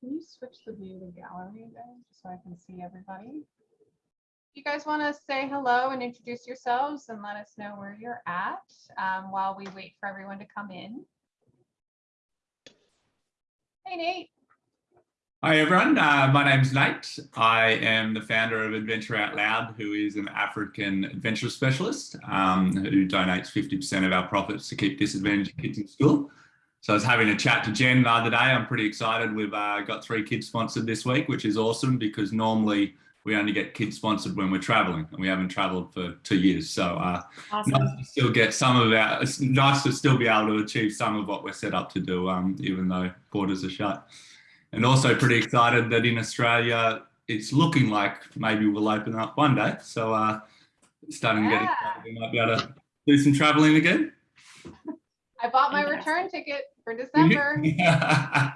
Can you switch the view to gallery there, just so I can see everybody? You guys want to say hello and introduce yourselves and let us know where you're at um, while we wait for everyone to come in. Hey Nate, Hi everyone, uh, my name's Nate. I am the founder of Adventure Out Loud, who is an African adventure specialist um, who donates 50% of our profits to keep disadvantaged kids in school. So I was having a chat to Jen the other day. I'm pretty excited. We've uh, got three kids sponsored this week, which is awesome because normally we only get kids sponsored when we're traveling and we haven't traveled for two years. So uh, Awesome. nice to still get some of our, it's nice to still be able to achieve some of what we're set up to do, um, even though borders are shut. And also pretty excited that in Australia, it's looking like maybe we'll open up one day. So uh, starting to get excited, we might be able to do some traveling again. I bought my Fantastic. return ticket for December.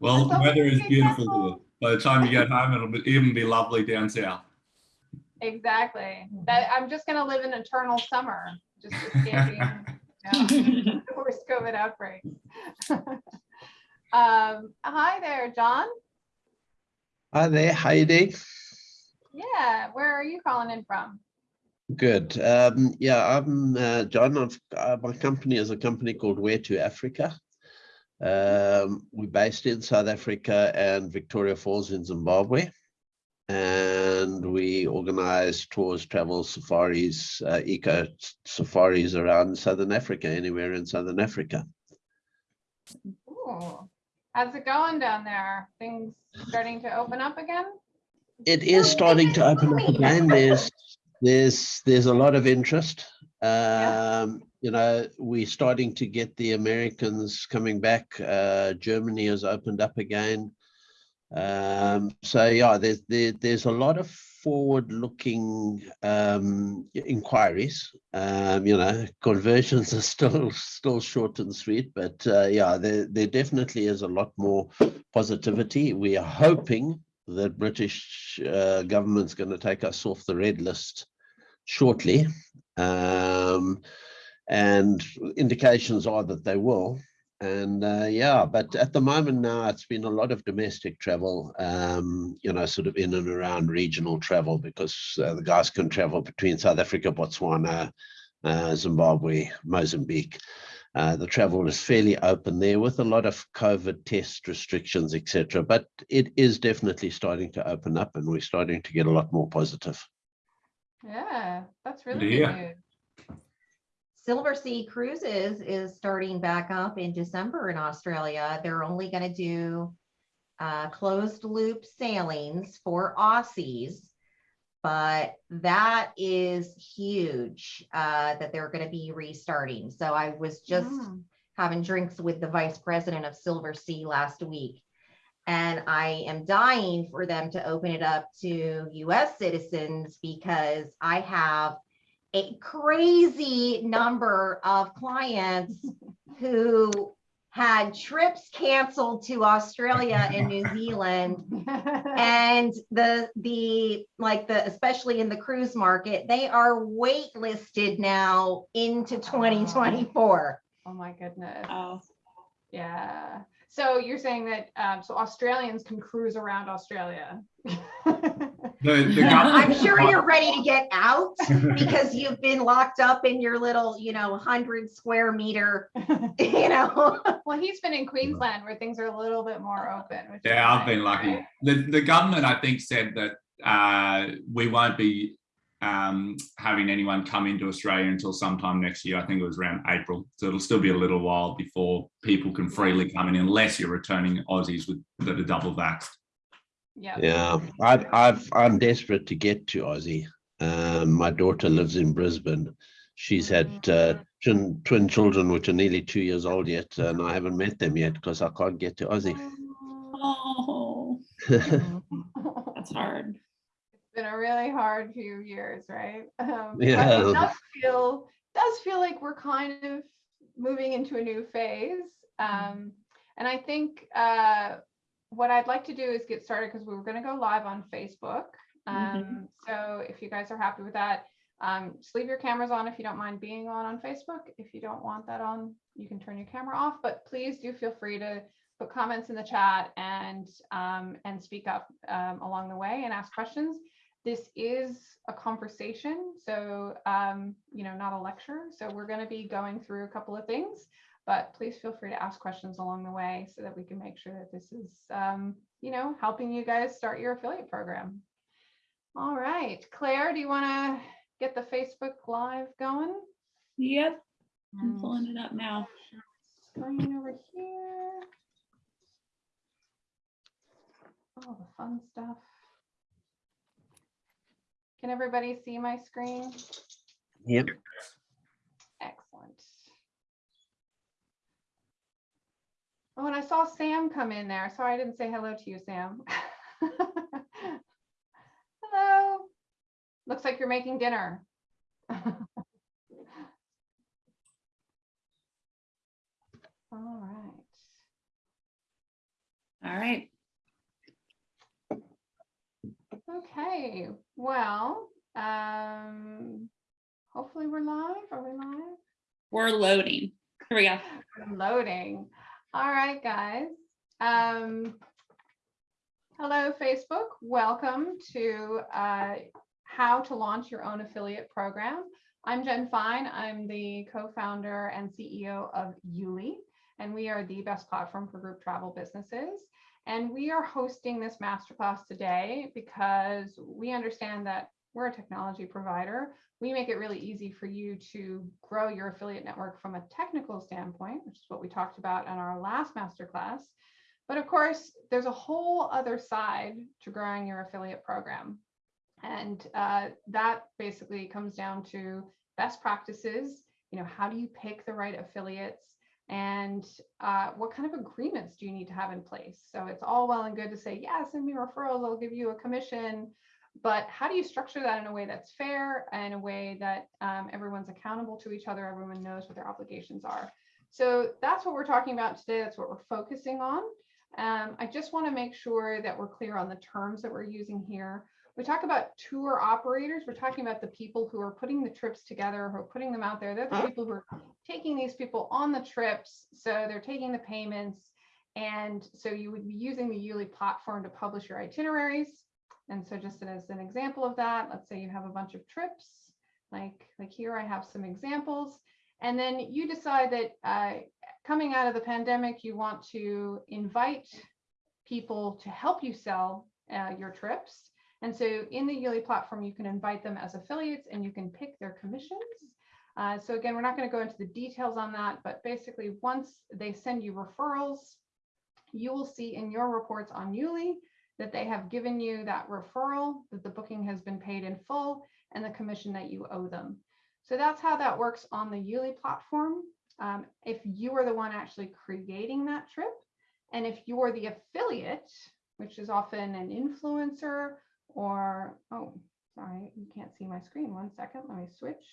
well, the weather is beautiful By the time you get home, it'll be, even be lovely down south. Exactly. That I'm just gonna live in eternal summer, just escaping you know, the worst COVID outbreak. um, hi there, John. Hi there, how you? Yeah, where are you calling in from? Good. Um, yeah, I'm uh, John. I've, uh, my company is a company called Where to Africa. Um, we're based in South Africa and Victoria Falls in Zimbabwe. And we organize tours, travel, safaris, uh, eco safaris around Southern Africa, anywhere in Southern Africa. Ooh, how's it going down there? Things starting to open up again? It is starting to open up again. There's there's there's a lot of interest. Um, you know, we're starting to get the Americans coming back. Uh, Germany has opened up again. Um, so yeah, there's there, there's a lot of forward-looking um, inquiries. Um, you know, conversions are still still short and sweet, but uh, yeah, there there definitely is a lot more positivity. We are hoping that British uh, government's going to take us off the red list shortly. Um, and indications are that they will. And uh, yeah, but at the moment now, it's been a lot of domestic travel, um, you know, sort of in and around regional travel because uh, the guys can travel between South Africa, Botswana, uh, Zimbabwe, Mozambique. Uh, the travel is fairly open there with a lot of COVID test restrictions, etc. But it is definitely starting to open up and we're starting to get a lot more positive. Yeah, that's really Good to good news. Silversea Cruises is starting back up in December in Australia. They're only going to do uh, closed loop sailings for Aussies, but that is huge uh, that they're going to be restarting. So I was just Mm. having drinks with the vice president of Silver Sea last week. And I am dying for them to open it up to US citizens because I have a crazy number of clients who had trips canceled to Australia and New Zealand and the the like the especially in the cruise market they are waitlisted now into 2024 Oh my goodness. Oh, Yeah. So you're saying that, um, so Australians can cruise around Australia? The, the i'm sure you're ready to get out because you've been locked up in your little you know 100 square meter you know Well, he's been in Queensland where things are a little bit more open. which Yeah, I've nice, been lucky. right? The, the government, I think, said that uh, we won't be um, having anyone come into Australia until sometime next year. I think it was around April. So it'll still be a little while before people can freely come in unless you're returning Aussies with that are double vaxxed. Yeah. Yeah, I've, I've, I'm desperate to get to Aussie. Um, my daughter lives in Brisbane. She's had uh, twin, twin children, which are nearly two years old yet, and I haven't met them yet because I can't get to Aussie. oh, that's hard. Been a really hard few years, right? Um, Yeah. It does feel, does feel like we're kind of moving into a new phase. Um, and I think, uh, what I'd like to do is get started because we were going to go live on Facebook. Um, so if you guys are happy with that, um, just leave your cameras on if you don't mind being on on Facebook. If you don't want that on, you can turn your camera off, but please do feel free to put comments in the chat and, um, and speak up, um, along the way and ask questions. This is a conversation, so, um, you know, not a lecture. So we're going to be going through a couple of things, but please feel free to ask questions along the way so that we can make sure that this is, um, you know, helping you guys start your affiliate program. All right, Claire, do you want to get the Facebook Live going? Yep, I'm pulling it up now. Screen over here. All the fun stuff. Can everybody see my screen? Yep. Excellent. Oh, and I saw Sam come in there. Sorry, I didn't say hello to you, Sam. Hello. Looks like you're making dinner. All right. All right. Okay, well, um, hopefully we're live. Are we live? We're loading. Here we go. Loading. All right, guys. Um, hello, Facebook. Welcome to uh, how to launch your own affiliate program. I'm Jen Fine. I'm the co-founder and CEO of Yuli, and we are the best platform for group travel businesses. And we are hosting this masterclass today because we understand that we're a technology provider. We make it really easy for you to grow your affiliate network from a technical standpoint, which is what we talked about in our last masterclass. But of course, there's a whole other side to growing your affiliate program. And uh, that basically comes down to best practices. You know, how do you pick the right affiliates? And uh, what kind of agreements do you need to have in place? So it's all well and good to say, yeah, send me referrals, I'll give you a commission. But how do you structure that in a way that's fair and a way that um, everyone's accountable to each other, everyone knows what their obligations are? So that's what we're talking about today. That's what we're focusing on. Um, I just want to make sure that we're clear on the terms that we're using here. We talk about tour operators. We're talking about the people who are putting the trips together, who are putting them out there. They're the people who are taking these people on the trips. So they're taking the payments. And so you would be using the Yuli platform to publish your itineraries. And so just as an example of that, let's say you have a bunch of trips, like, like here I have some examples. And then you decide that uh, coming out of the pandemic, you want to invite people to help you sell uh, your trips. And so in the Yuli platform, you can invite them as affiliates and you can pick their commissions. Uh, so again, we're not going to go into the details on that, but basically once they send you referrals, you will see in your reports on Yuli that they have given you that referral, that the booking has been paid in full, and the commission that you owe them. So that's how that works on the Yuli platform. Um, if you are the one actually creating that trip, and if you're the affiliate, which is often an influencer or, oh, sorry, you can't see my screen. One second, let me switch.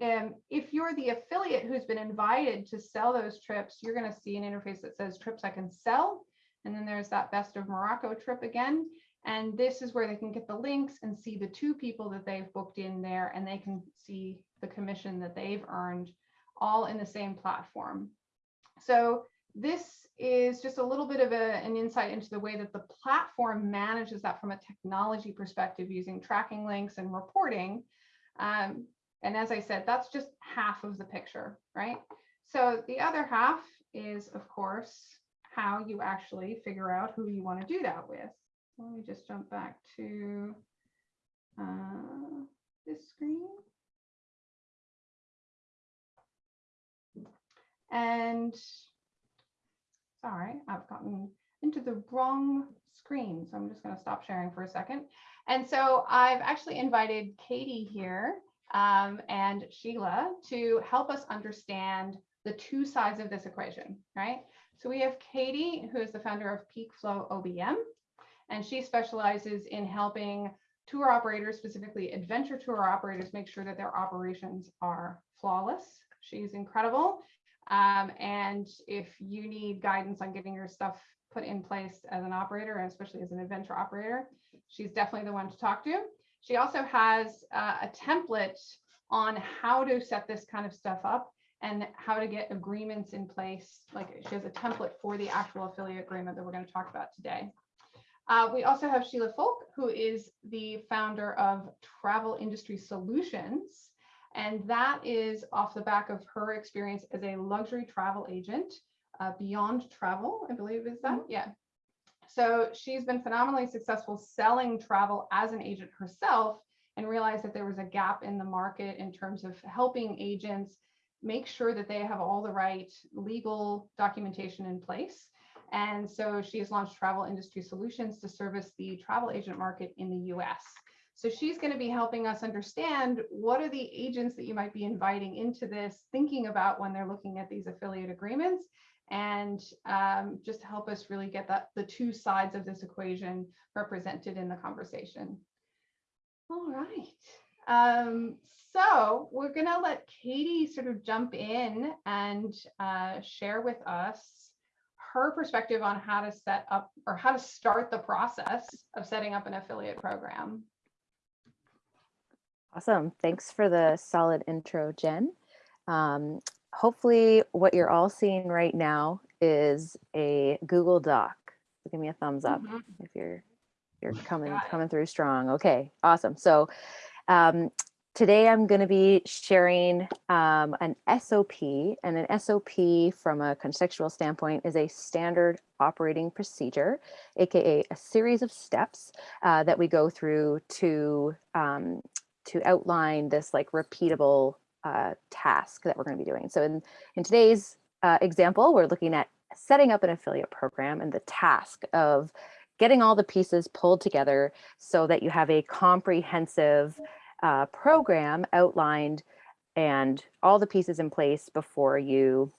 And if you're the affiliate who's been invited to sell those trips, you're going to see an interface that says trips I can sell. And then there's that best of Morocco trip again. And this is where they can get the links and see the two people that they've booked in there and they can see the commission that they've earned all in the same platform. So this is just a little bit of a, an insight into the way that the platform manages that from a technology perspective using tracking links and reporting. Um, and as I said, that's just half of the picture, right? So the other half is, of course, how you actually figure out who you want to do that with. Let me just jump back to uh, this screen. And sorry, I've gotten into the wrong screen. So I'm just going to stop sharing for a second. And so I've actually invited Katie here um, and Sheila to help us understand the two sides of this equation, right? So we have Katie, who is the founder of Peak Flow OBM, and she specializes in helping tour operators, specifically adventure tour operators, make sure that their operations are flawless. She's incredible. Um, and if you need guidance on getting your stuff put in place as an operator, and especially as an adventure operator, she's definitely the one to talk to. She also has uh, a template on how to set this kind of stuff up. and how to get agreements in place. Like she has a template for the actual affiliate agreement that we're going to talk about today. Uh, we also have Sheila Folk, who is the founder of Travel Industry Solutions. And that is off the back of her experience as a luxury travel agent, uh, Beyond Travel, I believe is that? Yeah. So she's been phenomenally successful selling travel as an agent herself and realized that there was a gap in the market in terms of helping agents make sure that they have all the right legal documentation in place. And so she has launched Travel Industry Solutions to service the travel agent market in the US. So she's going to be helping us understand what are the agents that you might be inviting into this, thinking about when they're looking at these affiliate agreements, and um, just help us really get that the two sides of this equation represented in the conversation. All right. Um, so we're going to let Katie sort of jump in and uh, share with us her perspective on how to set up or how to start the process of setting up an affiliate program. Awesome. Thanks for the solid intro, Jen. Um, hopefully what you're all seeing right now is a Google Doc. So give me a thumbs up Mhm. if you're you're coming coming through strong. Okay, awesome. So um, today I'm going to be sharing um, an SOP, and an SOP from a contextual standpoint is a standard operating procedure, aka a series of steps uh, that we go through to um, to outline this like repeatable uh, task that we're going to be doing. So in, in today's uh, example, we're looking at setting up an affiliate program and the task of getting all the pieces pulled together so that you have a comprehensive uh, program outlined and all the pieces in place before you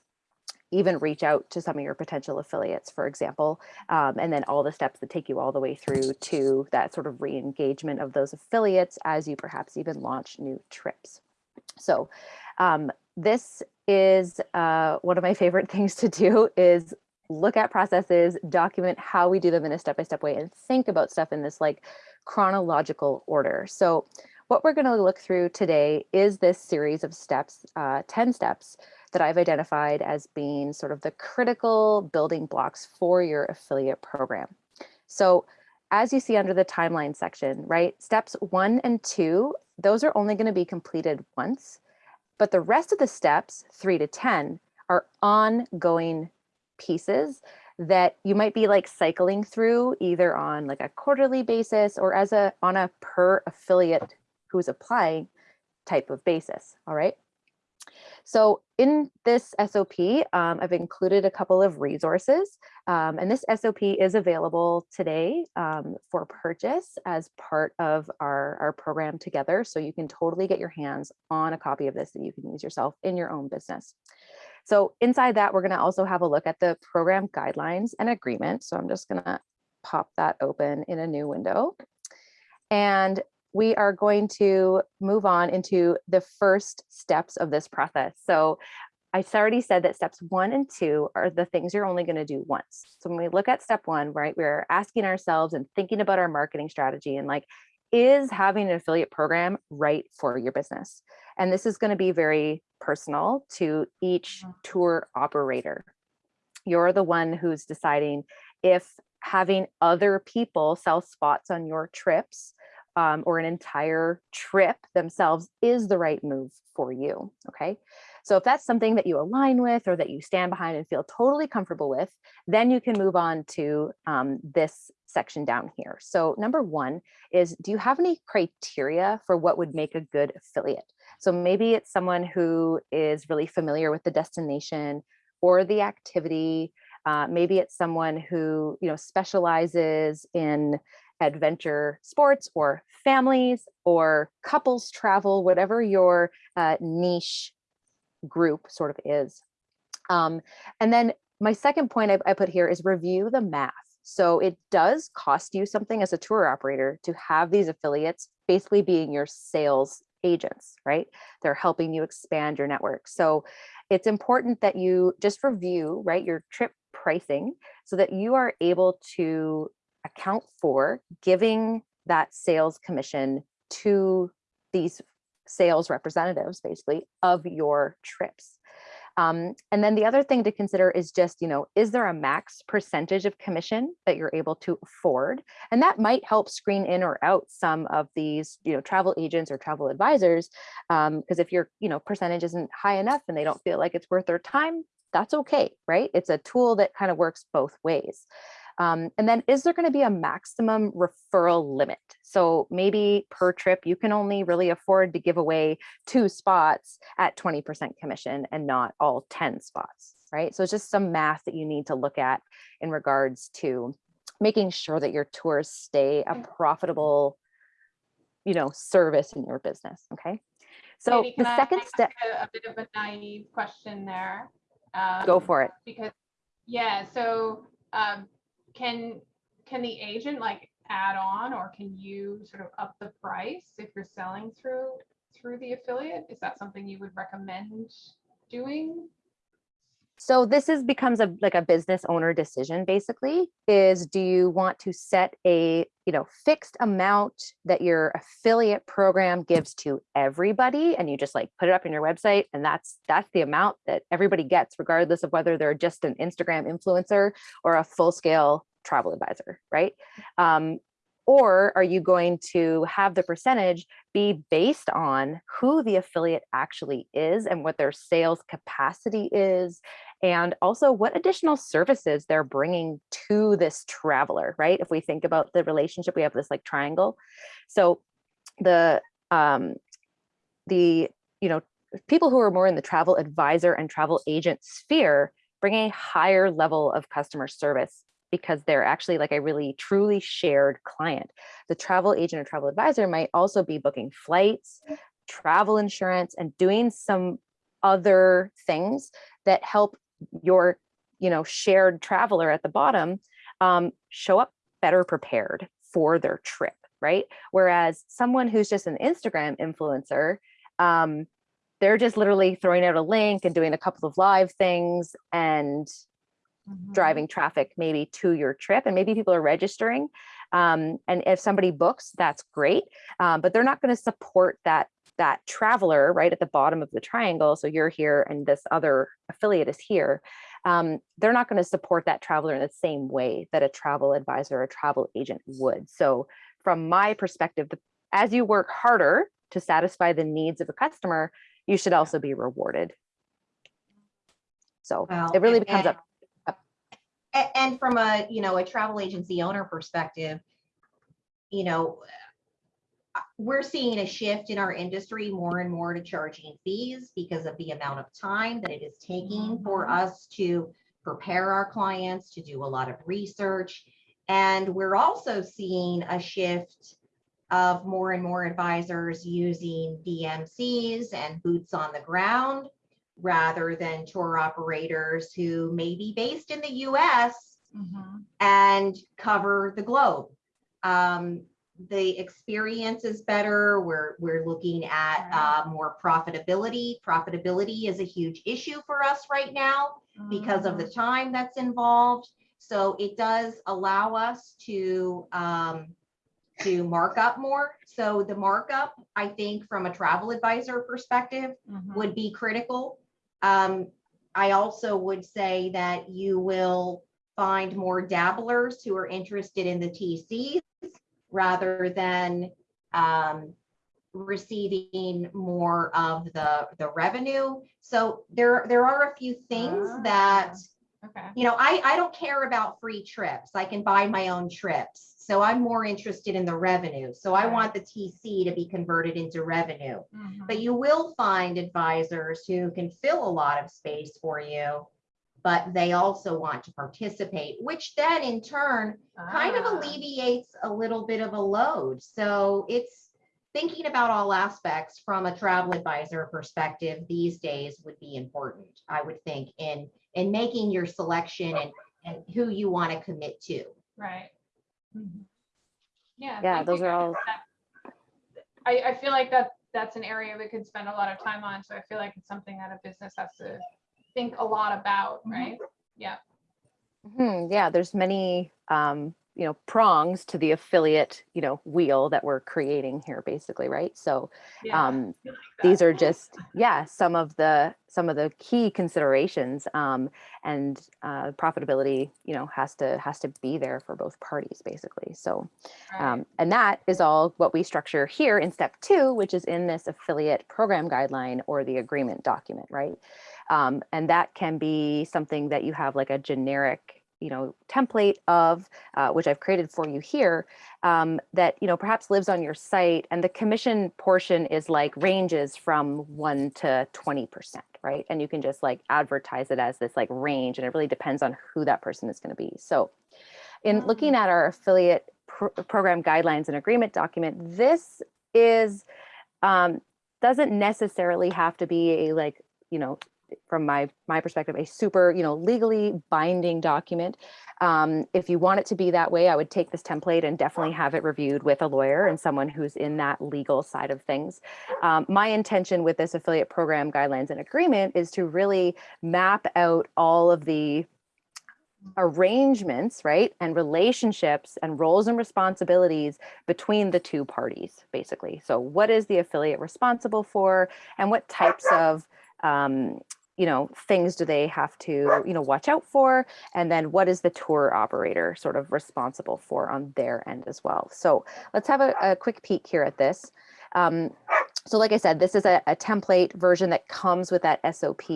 even reach out to some of your potential affiliates, for example, um, and then all the steps that take you all the way through to that sort of re-engagement of those affiliates as you perhaps even launch new trips. So um, this is uh, one of my favorite things to do is look at processes, document how we do them in a step-by-step way and think about stuff in this like chronological order. So what we're gonna look through today is this series of steps, uh, 10 steps that I've identified as being sort of the critical building blocks for your affiliate program. So as you see under the timeline section, right, steps one and two, those are only going to be completed once, but the rest of the steps, three to 10, are ongoing pieces that you might be like cycling through either on like a quarterly basis or as a on a per affiliate who's applying type of basis, all right? So in this SOP, um, I've included a couple of resources, um, and this SOP is available today um, for purchase as part of our, our program together. So you can totally get your hands on a copy of this that you can use yourself in your own business. So inside that, we're gonna also have a look at the program guidelines and agreement. So I'm just gonna pop that open in a new window. And we are going to move on into the first steps of this process. So I already said that steps one and two are the things you're only going to do once. So when we look at step one, right, we're asking ourselves and thinking about our marketing strategy and like, is having an affiliate program right for your business? And this is going to be very personal to each mm. tour operator. You're the one who's deciding if having other people sell spots on your trips um, or an entire trip themselves is the right move for you. Okay. So if that's something that you align with or that you stand behind and feel totally comfortable with, then you can move on to um, this section down here. So number one is, do you have any criteria for what would make a good affiliate? So maybe it's someone who is really familiar with the destination or the activity. Uh, maybe it's someone who you know specializes in adventure sports or families or couples travel, whatever your uh, niche group sort of is. Um, and then my second point I, I put here is review the math. So it does cost you something as a tour operator to have these affiliates basically being your sales agents, right? They're helping you expand your network. So it's important that you just review, right, your trip pricing so that you are able to account for giving that sales commission to these sales representatives basically of your trips. Um, and then the other thing to consider is just, you know, is there a max percentage of commission that you're able to afford? And that might help screen in or out some of these, you know, travel agents or travel advisors. Because if your, you know, percentage isn't high enough and they don't feel like it's worth their time, that's okay, right? It's a tool that kind of works both ways. Um, and then is there going to be a maximum referral limit? So maybe per trip, you can only really afford to give away two spots at 20% commission and not all 10 spots, right? So it's just some math that you need to look at in regards to making sure that your tours stay a profitable, you know, service in your business, okay? So the second step, A a bit of a naive question there. go Um, for it. Because, yeah, so um, can, can the agent like add on or can you sort of up the price if you're selling through, through the affiliate? Is that something you would recommend doing? So this is becomes a like a business owner decision basically is do you want to set a you know fixed amount that your affiliate program gives to everybody and you just like put it up in your website and that's that's the amount that everybody gets regardless of whether they're just an Instagram influencer or a full scale travel advisor right um, or are you going to have the percentage be based on who the affiliate actually is and what their sales capacity is and also what additional services they're bringing to this traveler, right? If we think about the relationship, we have this like triangle. So the um, the you know people who are more in the travel advisor and travel agent sphere bring a higher level of customer service because they're actually like a really truly shared client. The travel agent or travel advisor might also be booking flights, travel insurance, and doing some other things that help your you know shared traveler at the bottom um, show up better prepared for their trip right whereas someone who's just an instagram influencer um, they're just literally throwing out a link and doing a couple of live things and Mm-hmm. driving traffic maybe to your trip and maybe people are registering um, and if somebody books that's great um, but they're not going to support that that traveler right at the bottom of the triangle so you're here and this other affiliate is here um, they're not going to support that traveler in the same way that a travel advisor or a travel agent would. So from my perspective the, as you work harder to satisfy the needs of a customer you should also be rewarded. So it really and- becomes up A- And from a, you know, a travel agency owner perspective, you know, uh, we're seeing a shift in our industry more and more to charging fees because of the amount of time that it is taking for Mhm. us to prepare our clients, to do a lot of research. And we're also seeing a shift of more and more advisors using DMCs and boots on the ground rather than tour operators who may be based in the US Mhm. and cover the globe. Um, the experience is better. We're we're looking at uh, more profitability. Profitability is a huge issue for us right now because of the time that's involved. So it does allow us to um, to mark up more. So the markup, I think, from a travel advisor perspective, Mhm. would be critical. Um, I also would say that you will find more dabblers who are interested in the TCs rather than um, receiving more of the, the revenue. So there, there are a few things that, Okay. you know, I, I don't care about free trips. I can buy my own trips. So I'm more interested in the revenue. So I Right. want the TC to be converted into revenue. Mhm. But you will find advisors who can fill a lot of space for you, but they also want to participate, which then in turn kind of Ah. alleviates a little bit of a load. So it's thinking about all aspects from a travel advisor perspective these days would be important, I would think, in in making your selection and and who you want to commit to. Right. Mhm. Yeah. Yeah, those are all- I, I feel like that, that's an area we could spend a lot of time on, so I feel like it's something that a business has to think a lot about, Mm-hmm. right? Yeah. Mhm, yeah, there's many um, you know, prongs to the affiliate, you know, wheel that we're creating here basically, right? So Yeah, um, like these are just yeah some of the some of the key considerations um, and uh, profitability you know has to has to be there for both parties basically. So um, and that is all what we structure here in step two which is in this affiliate program guideline or the agreement document right? Um, and that can be something that you have like a generic you know template of uh, which I've created for you here um, that you know perhaps lives on your site and the commission portion is like ranges from 1 to 20% right? And you can just like advertise it as this like range and it really depends on who that person is going to be. So in looking at our affiliate pro- program guidelines and agreement document this is um, doesn't necessarily have to be a like you know from my my perspective a super you know legally binding document um, if you want it to be that way, I would take this template and definitely have it reviewed with a lawyer and someone who's in that legal side of things. Um, my intention with this affiliate program guidelines and agreement is to really map out all of the arrangements, right, and relationships and roles and responsibilities between the two parties, basically. So what is the affiliate responsible for and what types of um, you know, things do they have to, you know, watch out for? And then what is the tour operator sort of responsible for on their end as well? So let's have a, a quick peek here at this. Um, so like I said, this is a, a template version that comes with that SOP.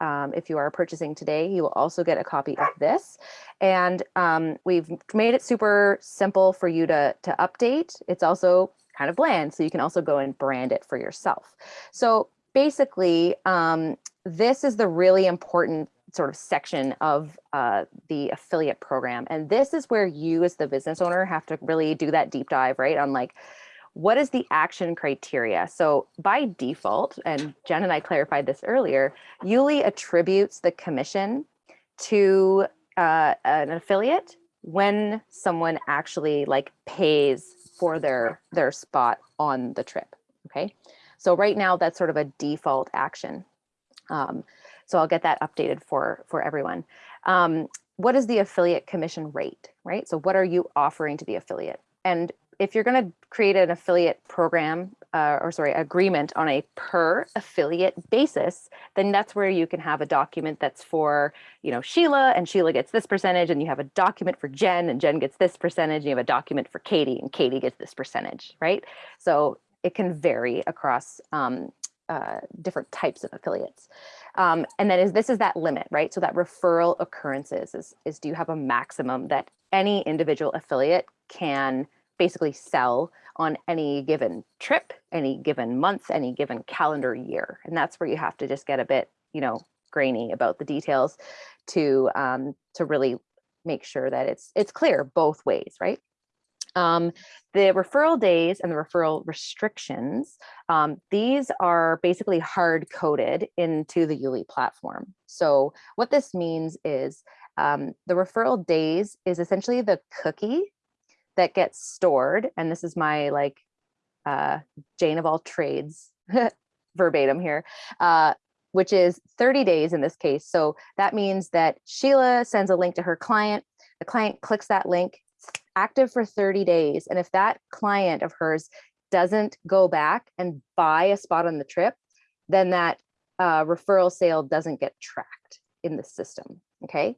Um, if you are purchasing today, you will also get a copy of this. And um, we've made it super simple for you to, to update. It's also kind of bland, so you can also go and brand it for yourself. So basically, um, this is the really important sort of section of uh, the affiliate program. And this is where you as the business owner have to really do that deep dive, right? On like, what is the action criteria? So by default, and Jen and I clarified this earlier, Yuli attributes the commission to uh, an affiliate when someone actually like pays for their their spot on the trip. Okay, so right now that's sort of a default action. Um, so I'll get that updated for for everyone. Um, what is the affiliate commission rate, right? So what are you offering to the affiliate? And if you're going to create an affiliate program uh, or sorry, agreement on a per affiliate basis, then that's where you can have a document that's for, you know, Sheila and Sheila gets this percentage and you have a document for Jen and Jen gets this percentage. And you have a document for Katie and Katie gets this percentage, right? So it can vary across um, uh, different types of affiliates. Um, and then is this is that limit, right? So that referral occurrences is, is do you have a maximum that any individual affiliate can basically sell on any given trip, any given month, any given calendar year. And that's where you have to just get a bit, you know, grainy about the details to um, to really make sure that it's it's clear both ways, right? Um, the referral days and the referral restrictions, um, these are basically hard coded into the Yuli platform. So what this means is um, the referral days is essentially the cookie that gets stored. And this is my like uh, Jane of all trades verbatim here, uh, which is 30 days in this case. So that means that Sheila sends a link to her client. The client clicks that link, active for 30 days. And if that client of hers doesn't go back and buy a spot on the trip, then that uh, referral sale doesn't get tracked in the system. Okay.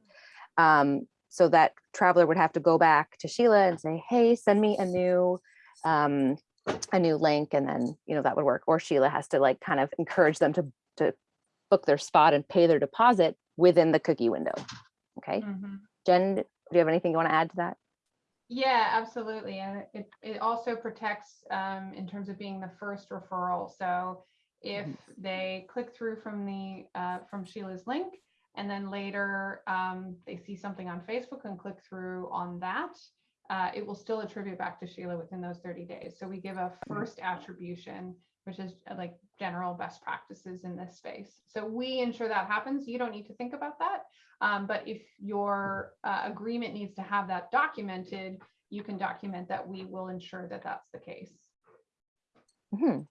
Um, so that traveler would have to go back to Sheila and say, hey, send me a new um, a new link and then you know that would work or Sheila has to like kind of encourage them to to book their spot and pay their deposit within the cookie window. Okay. Mhm. Jen, do you have anything you want to add to that? Yeah, absolutely. And it, it also protects um, in terms of being the first referral. So if they click through from the uh, from Sheila's link and then later um, they see something on Facebook and click through on that, uh, it will still attribute back to Sheila within those 30 days. So we give a first attribution, which is uh, like general best practices in this space. So we ensure that happens. You don't need to think about that. Um, but if your uh, agreement needs to have that documented, you can document that we will ensure that that's the case. Mhm.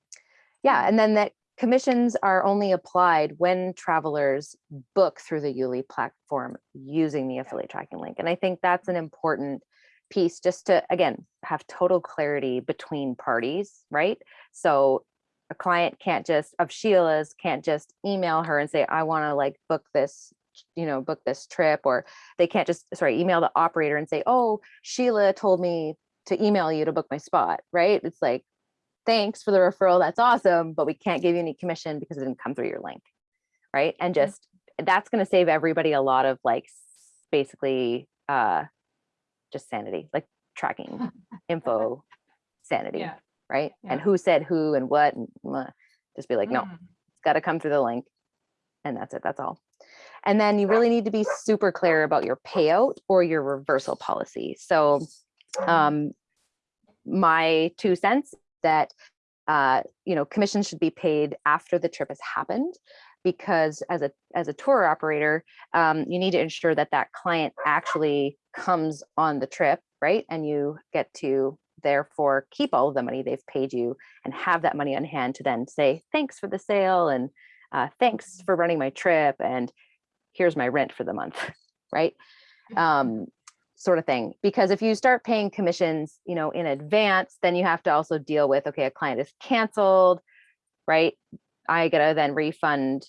Yeah, and then that commissions are only applied when travelers book through the Yuli platform using the affiliate tracking link. And I think that's an important piece just to, again, have total clarity between parties, right? So a client can't just, of Sheila's, can't just email her and say, I want to like book this, you know, book this trip, or they can't just, sorry, email the operator and say, oh, Sheila told me to email you to book my spot, right? It's like, thanks for the referral, that's awesome, but we can't give you any commission because it didn't come through your link, right? And Mhm. just, that's gonna save everybody a lot of like, basically, uh, just sanity, like tracking info sanity, Yeah. right? And who said who and what, and just be like, no, Mm. it's got to come through the link. And that's it, that's all. And then you really need to be super clear about your payout or your reversal policy. So um, my two cents that uh, you know commissions should be paid after the trip has happened because as a as a tour operator um, you need to ensure that that client actually comes on the trip right and you get to therefore keep all of the money they've paid you and have that money on hand to then say thanks for the sale and uh, thanks for running my trip and here's my rent for the month right um, sort of thing. Because if you start paying commissions, you know, in advance, then you have to also deal with, okay, a client is canceled, right? I gotta then refund,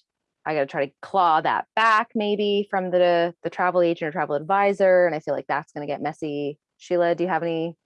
I gotta try to claw that back maybe from the, the travel agent or travel advisor. And I feel like that's gonna get messy. Sheila, do you have any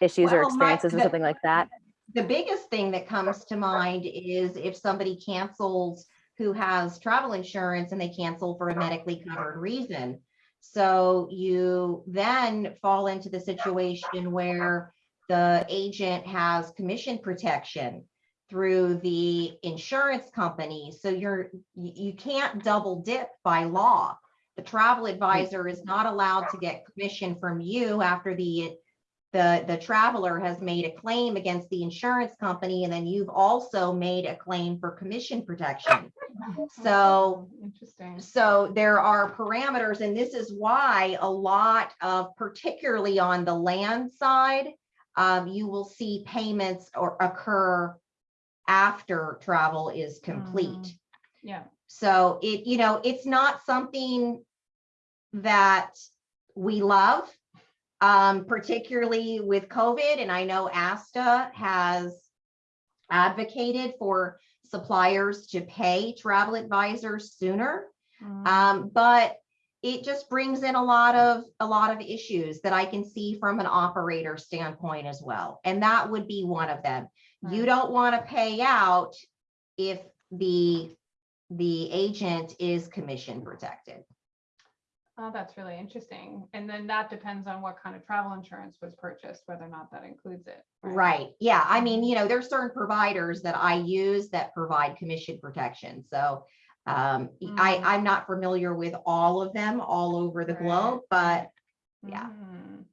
issues or Well, my- experiences with the- something like that? The biggest thing that comes to mind is if somebody cancels who has travel insurance and they cancel for a medically covered reason. So you then fall into the situation where the agent has commission protection through the insurance company. So you're, you, you can't double dip by law. The travel advisor is not allowed to get commission from you after the the, the traveler has made a claim against the insurance company, and then you've also made a claim for commission protection. So- Interesting. So there are parameters, and this is why a lot of, particularly on the land side, um, you will see payments or occur after travel is complete. Mhm. Yeah. So it, you know, it's not something that we love, um, particularly with COVID. And I know ASTA has advocated for suppliers to pay travel advisors sooner. Mm. Um, but it just brings in a lot of, a lot of issues that I can see from an operator standpoint as well. And that would be one of them. You don't want to pay out if the, the agent is commission protected. Oh, that's really interesting. And then that depends on what kind of travel insurance was purchased, whether or not that includes it. Right, yeah, I mean, you know, there's certain providers that I use that provide commission protection, so. Um, I, Mm. I'm not familiar with all of them all over the Right. globe, but yeah. Mhm.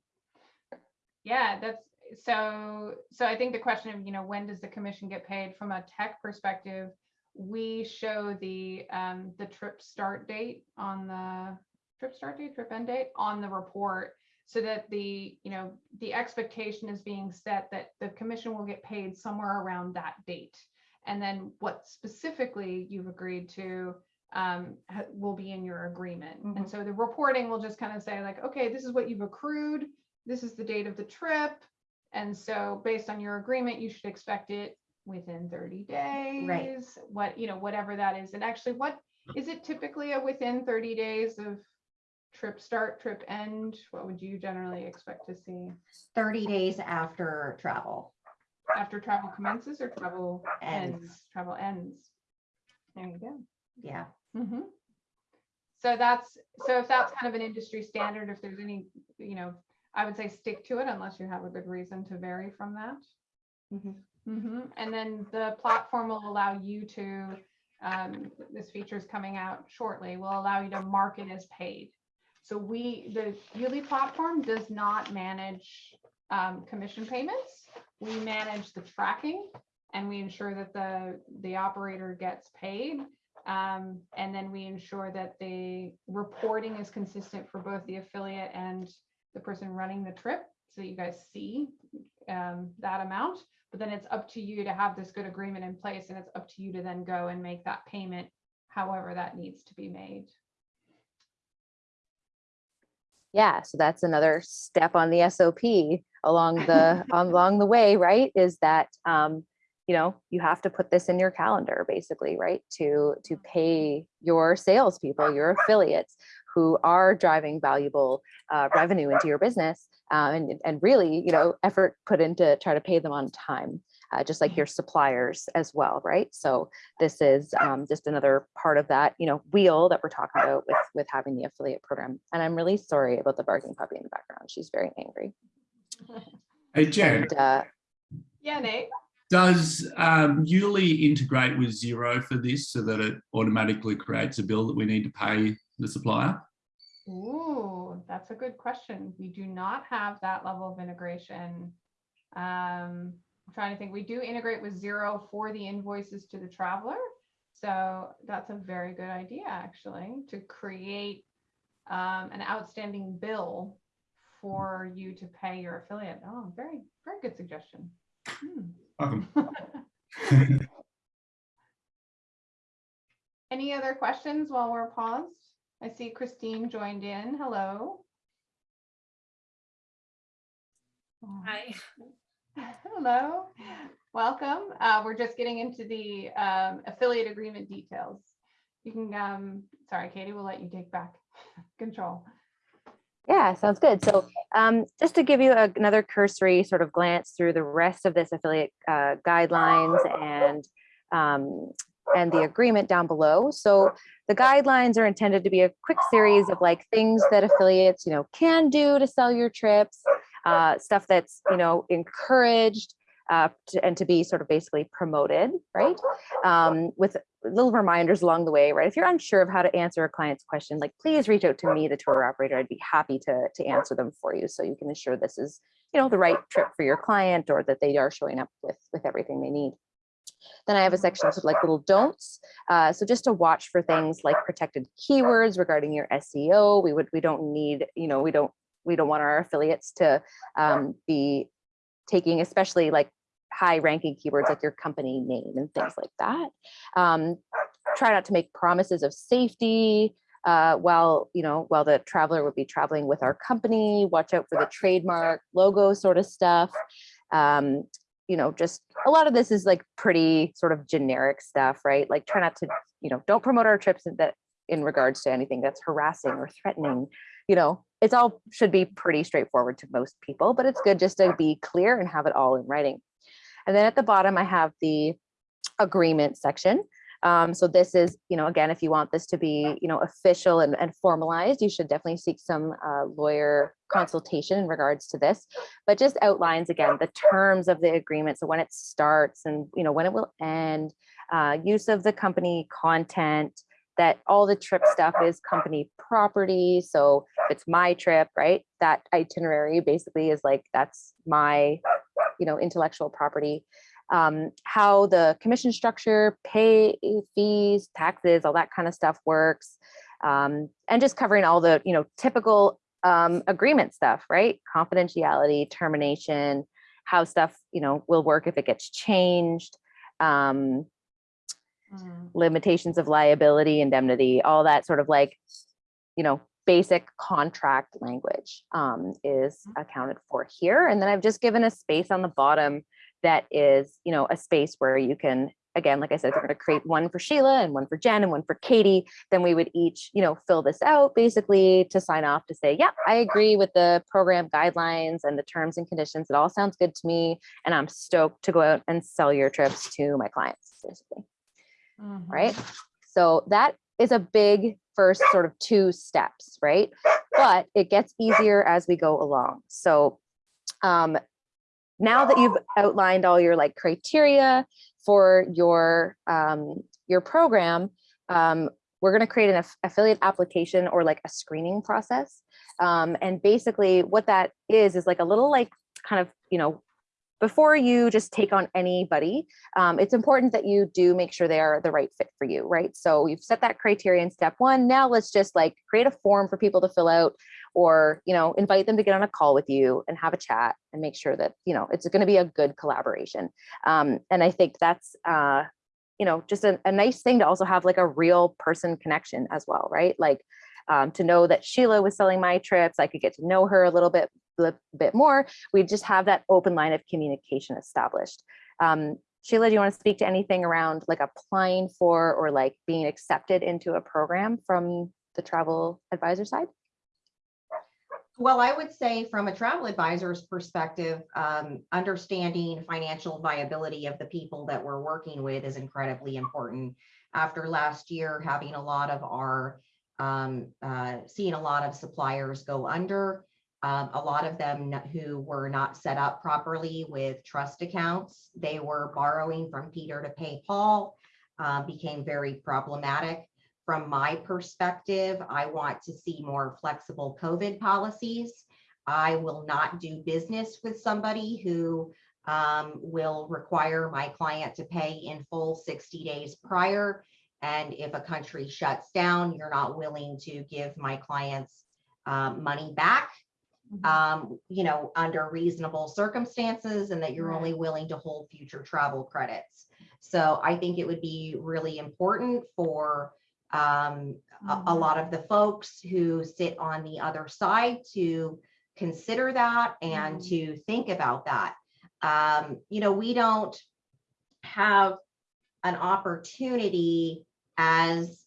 Yeah, that's, so, so I think the question of, you know, when does the commission get paid from a tech perspective? We show the, um, the trip start date on the, trip start date, trip end date on the report. So that the, you know, the expectation is being set that the commission will get paid somewhere around that date. And then what specifically you've agreed to um, ha- will be in your agreement. Mhm. And so the reporting will just kind of say like, okay, this is what you've accrued. This is the date of the trip. And so based on your agreement, you should expect it within 30 days. What, you know, whatever that is. And actually, what is it typically a within 30 days of trip start, trip end? What would you generally expect to see thirty days after travel. after travel commences or travel Ends. ends? Travel ends. There you go. Yeah, Mhm. So that's, so if that's kind of an industry standard, if there's any, you know, I would say stick to it unless you have a good reason to vary from that. Mhm. Mhm. And then the platform will allow you to, um, this feature is coming out shortly, will allow you to mark it as paid. So we, the Yuli platform does not manage um, commission payments. We manage the tracking and we ensure that the, the operator gets paid. Um, and then we ensure that the reporting is consistent for both the affiliate and the person running the trip. So you guys see um, that amount, but then it's up to you to have this good agreement in place and it's up to you to then go and make that payment however that needs to be made. Yeah, so that's another step on the SOP along the along the way, right? Is that um, you know you have to put this in your calendar, basically, right? To to pay your salespeople, your affiliates who are driving valuable uh, revenue into your business, uh, and and really, you know, effort put into try to pay them on time, uh, just like your suppliers as well, right? So this is um, just another part of that, you know, wheel that we're talking about with with having the affiliate program. And I'm really sorry about the barking puppy in the background. She's very angry. Hey, Jen, And uh, Yeah, Nate? does um, Youli integrate with Xero for this so that it automatically creates a bill that we need to pay the supplier? Ooh, that's a good question. We do not have that level of integration. Um, I'm trying to think, we do integrate with Xero for the invoices to the traveler. So that's a very good idea, actually, to create um, an outstanding bill for you to pay your affiliate. Oh, very, very good suggestion. Hmm. Welcome. Any other questions while we're paused? I see Christine joined in. Hello. Oh. Hi. Hello, welcome. Uh, we're just getting into the um, affiliate agreement details. You can, um, sorry, Katie, we'll let you take back control. Yeah, sounds good. So um, just to give you a- another cursory sort of glance through the rest of this affiliate uh, guidelines and um, and the agreement down below. So the guidelines are intended to be a quick series of like things that affiliates, you know, can do to sell your trips, uh, stuff that's, you know, encouraged uh, to, and to be sort of basically promoted, right? Um, with little reminders along the way, right? If you're unsure of how to answer a client's question, like please reach out to me, the tour operator. I'd be happy to, to answer them for you so you can ensure this is, you know, the right trip for your client or that they are showing up with, with everything they need. Then I have a section of like little don'ts. Uh, so just to watch for things like protected keywords regarding your SEO. We would we don't need, you know, we don't we don't want our affiliates to um, be taking especially like high ranking keywords like your company name and things like that. Um, try not to make promises of safety uh, while, you know, while the traveler would be traveling with our company, watch out for the trademark logo sort of stuff. Um, you know, just a lot of this is like pretty sort of generic stuff, right? Like try not to, you know, don't promote our trips that in regards to anything that's harassing or threatening, you know, it's all should be pretty straightforward to most people, but it's good just to be clear and have it all in writing. And then at the bottom, I have the agreement section. Um, so this is, you know, again, if you want this to be, you know, official and, and formalized, you should definitely seek some uh, lawyer consultation in regards to this, but just outlines again, the terms of the agreement. So when it starts and, you know, when it will end, uh, use of the company content, that all the trip stuff is company property. So if it's my trip, right, that itinerary basically is like, that's my, you know, intellectual property um, how the commission structure, pay fees, taxes, all that kind of stuff works. Um, and just covering all the, you know, typical um, agreement stuff, right? Confidentiality, termination, how stuff, you know, will work if it gets changed, um, limitations of liability, indemnity, all that sort of like, you know, basic contract language um, is accounted for here. And then I've just given a space on the bottom that is, you know, a space where you can, again, like I said, we're going to create one for Sheila and one for Jen and one for Katie. Then we would each, you know, fill this out basically to sign off to say, yeah, I agree with the program guidelines and the terms and conditions. It all sounds good to me. And I'm stoked to go out and sell your trips to my clients, basically. Right. So that is a big first sort of two steps, right? But it gets easier as we go along. So um, now that you've outlined all your like criteria for your um, your program, um, we're going to create an aff affiliate application or like a screening process. Um, and basically what that is, is like a little like kind of, you know, before you just take on anybody, um, it's important that you do make sure they are the right fit for you, right? So you've set that criteria in step one. Now let's just like create a form for people to fill out or, you know, invite them to get on a call with you and have a chat and make sure that, you know, it's going to be a good collaboration. Um, and I think that's, uh, you know, just a, a nice thing to also have like a real person connection as well, right? Like, um, to know that Sheila was selling my trips. I could get to know her a little bit, bit, bit more. We just have that open line of communication established. Um, Sheila, do you want to speak to anything around like applying for or like being accepted into a program from the travel advisor side? Well, I would say from a travel advisor's perspective, um, understanding financial viability of the people that we're working with is incredibly important. After last year, having a lot of our, um, uh, seeing a lot of suppliers go under, um, a lot of them who were not set up properly with trust accounts, they were borrowing from Peter to pay Paul, uh, became very problematic from my perspective, I want to see more flexible COVID policies. I will not do business with somebody who um, will require my client to pay in full 60 days prior. And if a country shuts down, you're not willing to give my clients um, money back, um, you know, under reasonable circumstances and that you're Right. only willing to hold future travel credits. So I think it would be really important for um, a, a Mhm. lot of the folks who sit on the other side to consider that and Mhm. to think about that. Um, you know, we don't have an opportunity as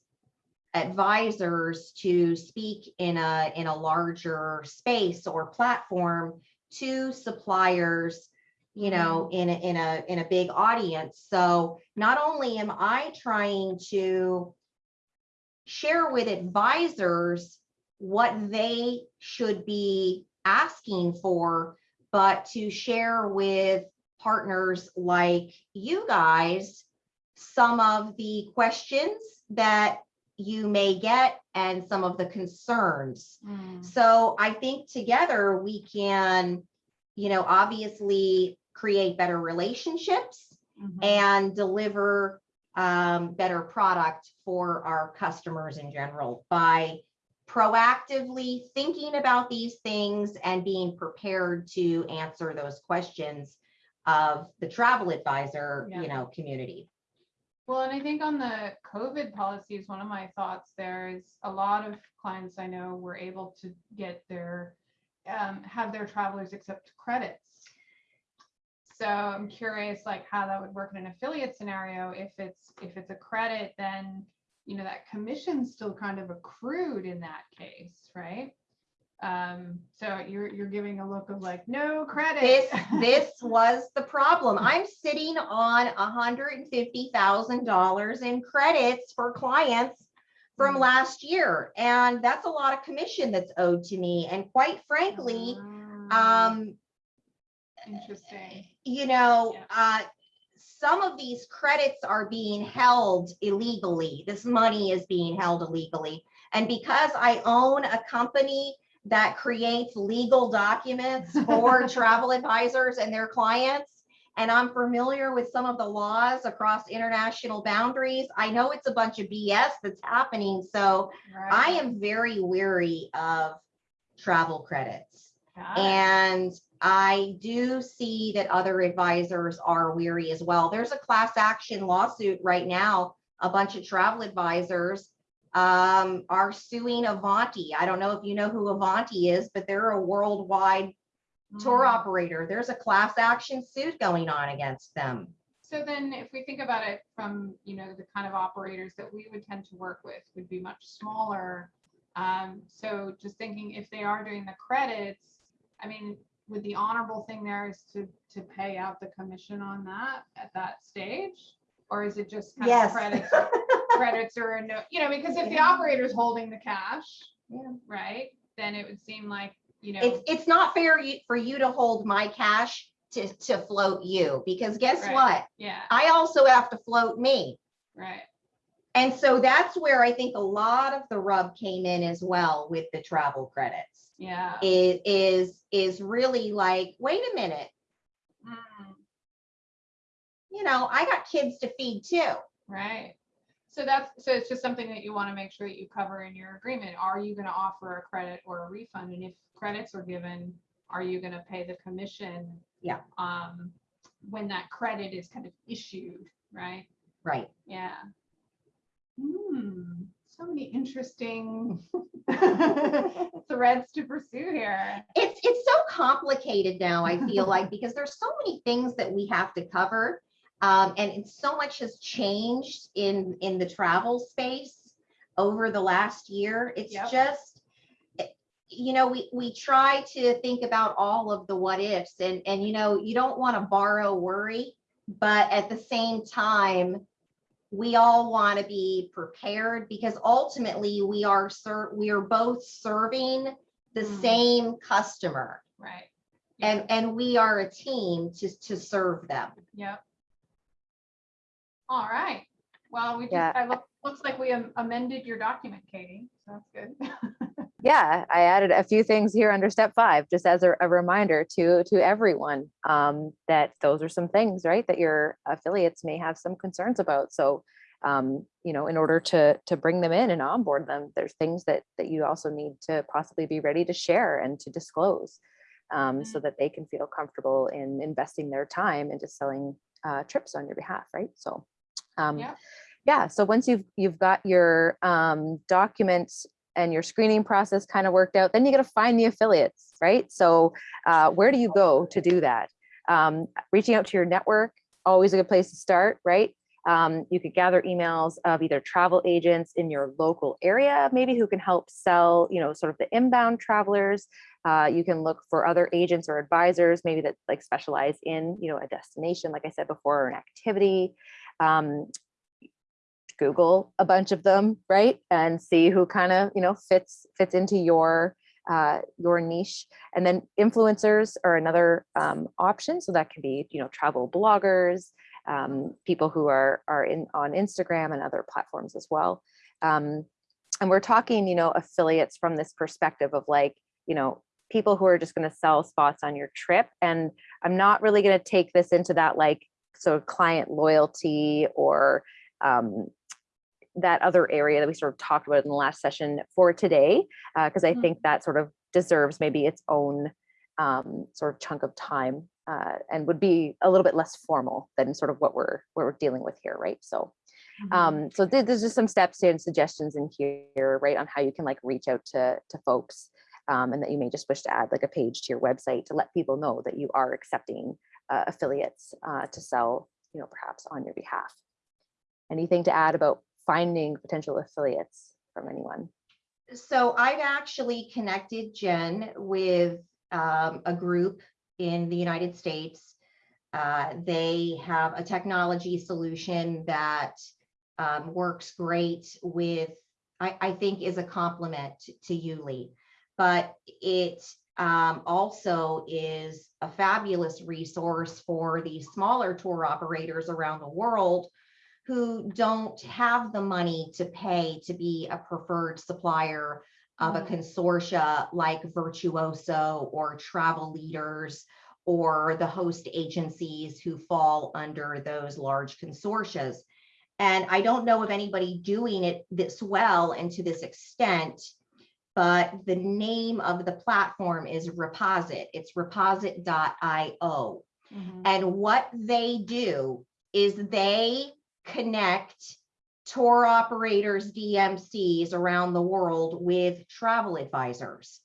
advisors to speak in a, in a larger space or platform to suppliers, you know, mm-hmm. in, a- in a, in a big audience. So not only am I trying to share with advisors what they should be asking for, but to share with partners like you guys some of the questions that you may get and some of the concerns. Mm, So I think together we can, you know, obviously create better relationships mhm. and deliver um, better product for our customers in general by proactively thinking about these things and being prepared to answer those questions of the travel advisor, Yeah. you know, community. Well, and I think on the COVID policies, one of my thoughts there is a lot of clients I know were able to get their, um, have their travelers accept credits. So I'm curious, like how that would work in an affiliate scenario. If it's, if it's a credit, then, you know, that commission's still kind of accrued in that case, right? Um, so you're, you're giving a look of like, no credit. This, this was the problem. I'm sitting on hundred and fifty thousand dollars in credits for clients from Mm. last year. And that's a lot of commission that's owed to me. And quite frankly, Ah, um, Interesting. you know, Yeah. uh, some of these credits are being held illegally. This money is being held illegally. And because I own a company that creates legal documents for travel advisors and their clients, and I'm familiar with some of the laws across international boundaries, I know it's a bunch of BS that's happening. So I am very weary of travel credits. Got it. And I do see that other advisors are weary as well. There's a class action lawsuit right now. A bunch of travel advisors um, are suing Avanti. I don't know if you know who Avanti is, but they're a worldwide tour Mm. operator. There's a class action suit going on against them. So then if we think about it from, you know, the kind of operators that we would tend to work with would be much smaller. Um, so just thinking if they are doing the credits, I mean, would the honorable thing there is to, to pay out the commission on that at that stage? Or is it just kind of Yes. credits, credits or no, you know, because if the operator's holding the cash, Yeah. right, then it would seem like, you know. It's, it's not fair for you to hold my cash to, to float you, because guess Right. what? Yeah, I also have to float me. right. And so that's where I think a lot of the rub came in as well with the travel credits. Yeah. It is, is really like, wait a minute, Mm. you know, I got kids to feed too. Right. So that's, so it's just something that you want to make sure that you cover in your agreement. Are you going to offer a credit or a refund? And if credits are given, are you going to pay the commission? Yeah. Um, when that credit is kind of issued, right? Right. Yeah. Hmm. so many interesting threads to pursue here. it's it's so complicated now i feel like because there's so many things that we have to cover um, and so much has changed in in the travel space over the last year it's Yep. just eh, you know we we try to think about all of the what ifs and and you know you don't want to borrow worry but at the same time we all want to be prepared because ultimately we are ser- we are both serving the Mm. same customer Right. and and we are a team to to serve them Yep. All right. Well, we just, Yeah. I look, looks like we amended your document, Katie. So that's good. Yeah, I added a few things here under step five, just as a, a reminder to to everyone um, that those are some things, right, that your affiliates may have some concerns about. So, um, you know, in order to to bring them in and onboard them, there's things that that you also need to possibly be ready to share and to disclose, um, so that they can feel comfortable in investing their time into selling uh, trips on your behalf, right? So, um, Yep. yeah. So once you've you've got your um, documents and your screening process kind of worked out, then you got to find the affiliates, right? So uh, where do you go to do that? Um, reaching out to your network, always a good place to start, right? Um, you could gather emails of either travel agents in your local area, maybe who can help sell, you know, sort of the inbound travelers. Uh, you can look for other agents or advisors, maybe that like specialize in, you know, a destination, like I said before, or an activity. Um, Google a bunch of them, right? And see who kind of, you know, fits fits into your uh, your niche. And then influencers are another um, option. So that can be, you know, travel bloggers, um, people who are are in on Instagram and other platforms as well. Um, and we're talking, you know, affiliates from this perspective of like, you know, people who are just going to sell spots on your trip. And I'm not really going to take this into that like sort of client loyalty or um, that other area that we sort of talked about in the last session for today, because I Mhm. think that sort of deserves maybe its own um, sort of chunk of time uh, and would be a little bit less formal than sort of what we're what we're dealing with here, right? So, um, so there- there's just some steps and suggestions in here, right, on how you can like reach out to to folks, um, and that you may just wish to add like a page to your website to let people know that you are accepting uh, affiliates uh, to sell, you know, perhaps on your behalf. Anything to add about finding potential affiliates from anyone? so i've actually connected jen with um, a group in the united states uh, they have a technology solution that um, works great with I, I think is a complement to, Youli, but it um, also is a fabulous resource for the smaller tour operators around the world who don't have the money to pay to be a preferred supplier of a Mm. consortia like Virtuoso or Travel Leaders or the host agencies who fall under those large consortias. And I don't know of anybody doing it this well and to this extent, but the name of the platform is Reposite. It's reposite.io. Mhm. And what they do is they connect tour operators, DMCs around the world with travel advisors.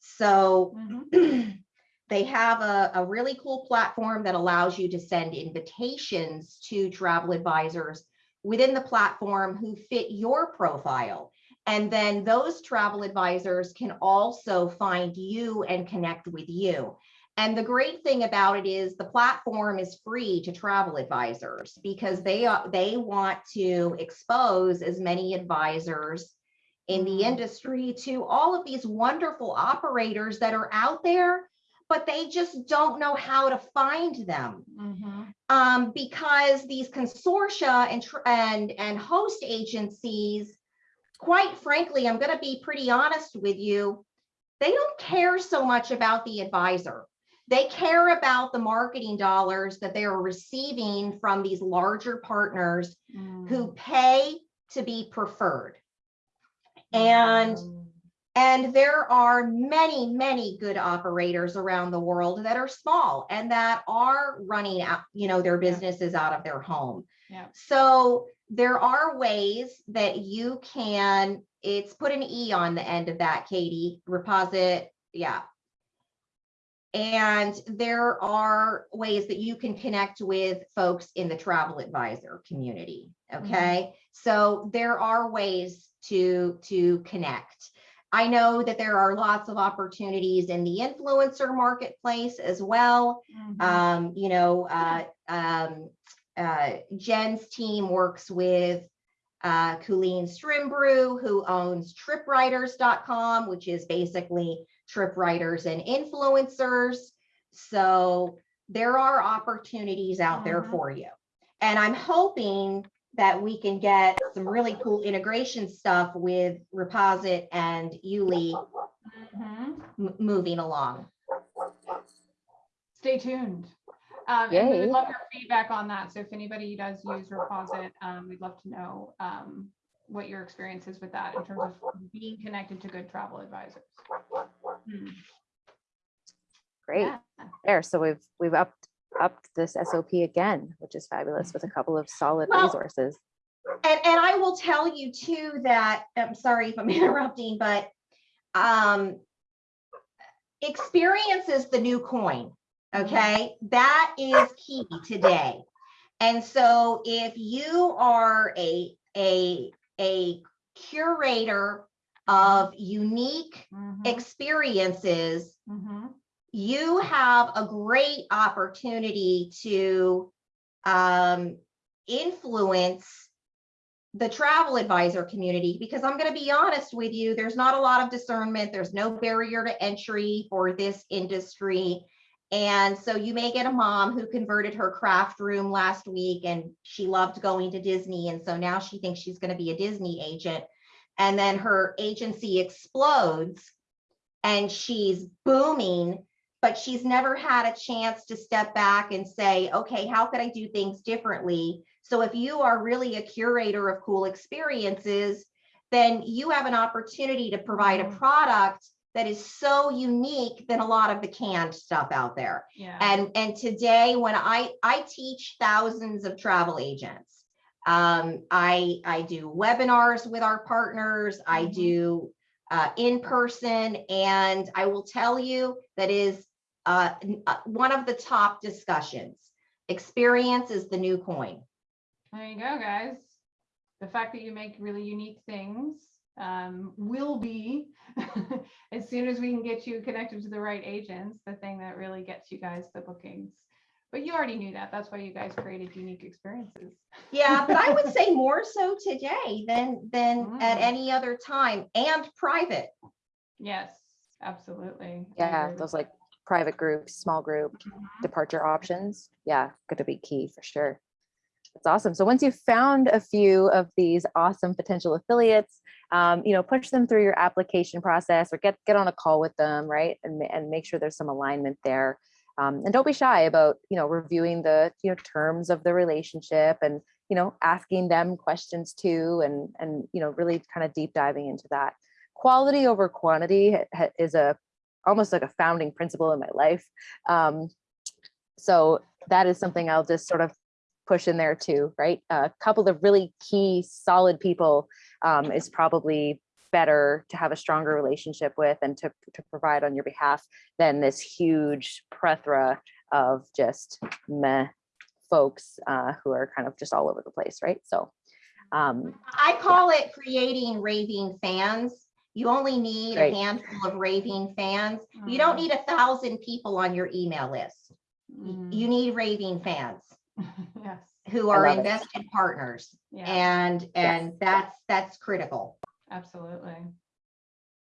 So Mhm. they have a, a really cool platform that allows you to send invitations to travel advisors within the platform who fit your profile. And then those travel advisors can also find you and connect with you. And the great thing about it is the platform is free to travel advisors because they are they want to expose as many advisors in the Mm. industry to all of these wonderful operators that are out there, but they just don't know how to find them Mhm. um, because these consortia and, and, and host agencies, quite frankly, I'm going to be pretty honest with you, they don't care so much about the advisor. They care about the marketing dollars that they are receiving from these larger partners who Mm. pay to be preferred. And Mm. and there are many, many good operators around the world that are small and that are running out, you know, their businesses out of their home. Yeah. So there are ways that you can, it's put an E on the end of that, Katie, reposite, yeah. And there are ways that you can connect with folks in the travel advisor community, okay? So there are ways to, to connect. I know that there are lots of opportunities in the influencer marketplace as well. Mhm. Um, you know, uh, um, uh, Jen's team works with uh, Colleen Strimbrew, who owns tripwriters.com, which is basically trip writers and influencers. So there are opportunities out there Mhm. for you. And I'm hoping that we can get some really cool integration stuff with Reposite and Youli Mhm. m- moving along. Stay tuned. Um, and we would love your feedback on that. So if anybody does use Reposite, um, we'd love to know, um, what your experience is with that in terms of being connected to good travel advisors. Hmm, Great. yeah. There, so we've, we've upped, upped this SOP again, which is fabulous with a couple of solid Well, resources. And, and I will tell you too that, I'm sorry if I'm interrupting, but um, experience is the new coin, okay? That is key today. And so if you are a, a, a curator of unique Mhm, experiences, mhm. you have a great opportunity to um, influence the travel advisor community because I'm going to be honest with you, there's not a lot of discernment. There's no barrier to entry for this industry. And so you may get a mom who converted her craft room last week and she loved going to Disney. And so now she thinks she's going to be a Disney agent. And then her agency explodes and she's booming but she's never had a chance to step back and say, okay, how could I do things differently? So if you are really a curator of cool experiences, then you have an opportunity to provide a Mhm. product that is so unique than a lot of the canned stuff out there. Yeah. And, and today when I, I teach thousands of travel agents. Um, I, I do webinars with our partners. I Mhm. do uh, in person. And I will tell you that is uh, uh, one of the top discussions. Experience is the new coin. There you go, guys. The fact that you make really unique things um, will be, as soon as we can get you connected to the right agents, the thing that really gets you guys the bookings. But you already knew that. That's why you guys created unique experiences. Yeah, but I would say more so today than, than at Mm. any other time and private. Yes, absolutely. Yeah, those like private groups, small group Mhm. departure options. Yeah, going to be key for sure. That's awesome. So once you've found a few of these awesome potential affiliates, um, you know, push them through your application process or get get on a call with them, right? And, and make sure there's some alignment there. Um, and don't be shy about, you know, reviewing the, you know, terms of the relationship and, you know, asking them questions too, and, and, you know, really kind of deep diving into that. Quality over quantity is a, almost like a founding principle in my life. Um, so that is something I'll just sort of push in there too, right? A couple of really key solid people um, is probably better to have a stronger relationship with and to, to provide on your behalf than this huge plethora of just meh folks uh, who are kind of just all over the place, right? So um, I call it creating raving fans. You only need a handful of raving fans. You don't Mhm. need a thousand people on your email list. Y- Mm. You need raving fans Yes, who are love it. invested partners. yeah, And, and that's, that's critical. absolutely.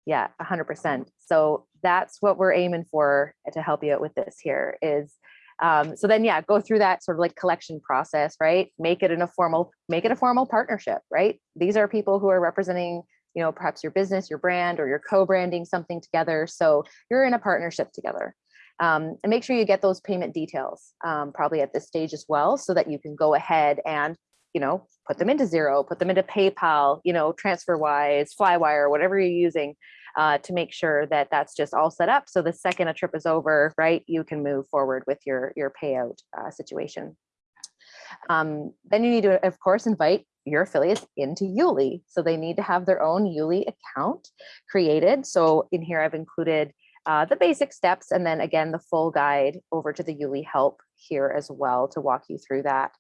Yeah, a hundred percent. So that's what we're aiming for to help you out with this here is, um, so then, yeah, go through that sort of like collection process, right? Make it in a formal, make it a formal partnership, right? These are people who are representing, you know, perhaps your business, your brand, or you're co-branding something together. So you're in a partnership together. Um, and make sure you get those payment details, um, probably at this stage as well, so that you can go ahead and you know, put them into Xero, put them into PayPal, you know, TransferWise, Flywire, whatever you're using uh, to make sure that that's just all set up. So the second a trip is over, right, you can move forward with your your payout uh, situation. Um, then you need to, of course, invite your affiliates into Youli. So they need to have their own Youli account created. So in here, I've included uh, the basic steps and then again, the full guide over to the Youli help here as well to walk you through that.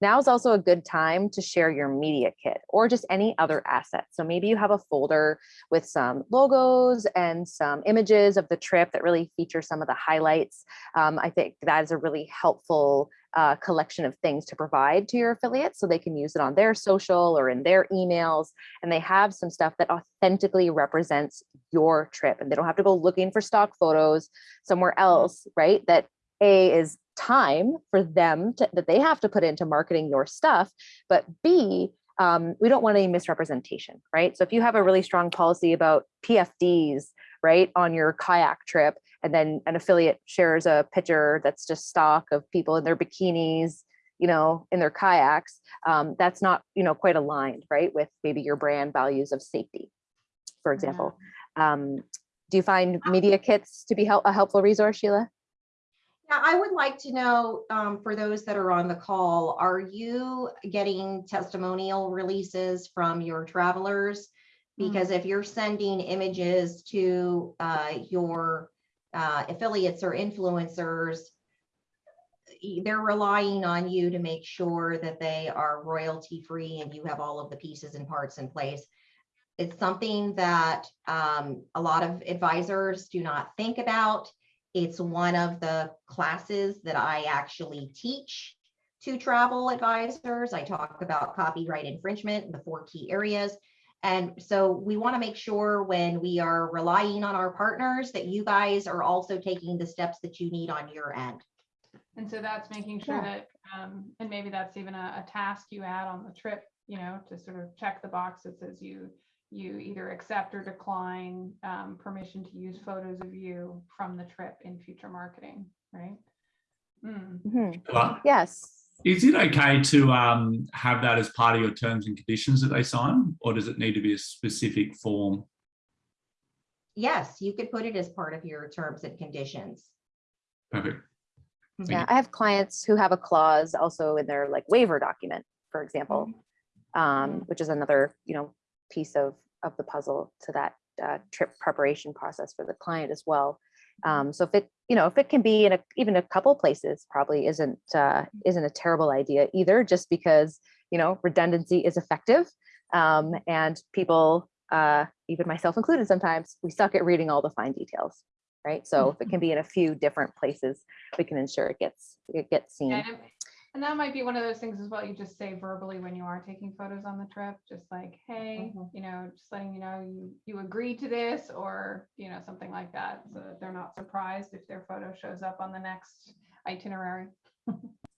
Now is also a good time to share your media kit or just any other asset. So maybe you have a folder with some logos and some images of the trip that really feature some of the highlights. Um, I think that is a really helpful uh, collection of things to provide to your affiliates so they can use it on their social or in their emails. And they have some stuff that authentically represents your trip and they don't have to go looking for stock photos somewhere else, right? That A is time for them to, that they have to put into marketing your stuff, but B, um, we don't want any misrepresentation, right? So if you have a really strong policy about PFDs, right, on your kayak trip, and then an affiliate shares a picture that's just stock of people in their bikinis, you know, in their kayaks, um, that's not, you know, quite aligned, right, with maybe your brand values of safety, for example. Um, do you find media kits to be help, a helpful resource, Sheila? yeah, I would like to know, um, for those that are on the call, are you getting testimonial releases from your travelers? Mm. Because if you're sending images to, uh, your, uh, affiliates or influencers, they're relying on you to make sure that they are royalty free and you have all of the pieces and parts in place. It's something that, um, a lot of advisors do not think about. It's one of the classes that I actually teach to travel advisors. I talk about copyright infringement the four key areas. And so we want to make sure when we are relying on our partners that you guys are also taking the steps that you need on your end. And so that's making sure Yeah. that, um, and maybe that's even a, a task you add on the trip, you know, to sort of check the box that says you, you either accept or decline, um, permission to use photos of you from the trip in future marketing, right? Mm. Mhm. Yes. Is it okay to um, have that as part of your terms and conditions that they sign, or does it need to be a specific form? Yes, you could put it as part of your terms and conditions. Perfect. Thank Yeah, you. I have clients who have a clause also in their like waiver document, for example, um, which is another, you know, piece of, of the puzzle to that uh, trip preparation process for the client as well. Um, so if it, you know, if it can be in a, even a couple places probably isn't, uh, isn't a terrible idea either, just because, you know, redundancy is effective. Um, and people, uh, even myself included sometimes, we suck at reading all the fine details, right? So if it can be in a few different places, we can ensure it gets, it gets seen. Yeah, And that might be one of those things as well, you just say verbally when you are taking photos on the trip, just like, hey, Mhm. you know, just letting you know you, you agreed to this or, you know, something like that. So that they're not surprised if their photo shows up on the next itinerary.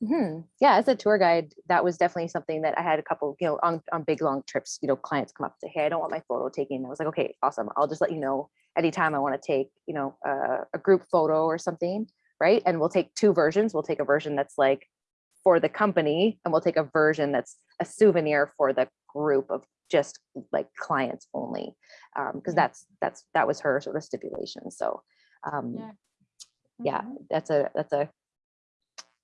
Mhm. Yeah, as a tour guide, that was definitely something that I had a couple, you know, on, on big long trips, you know, clients come up and say, hey, I don't want my photo taken. I was like, okay, awesome. I'll just let you know anytime I want to take, you know, uh, a group photo or something, right? And we'll take two versions. We'll take a version that's like for the company and we'll take a version that's a souvenir for the group of just like clients only. Um, because Yeah. that's, that's, that was her sort of stipulation. So, um, Yeah. yeah, that's a, that's a,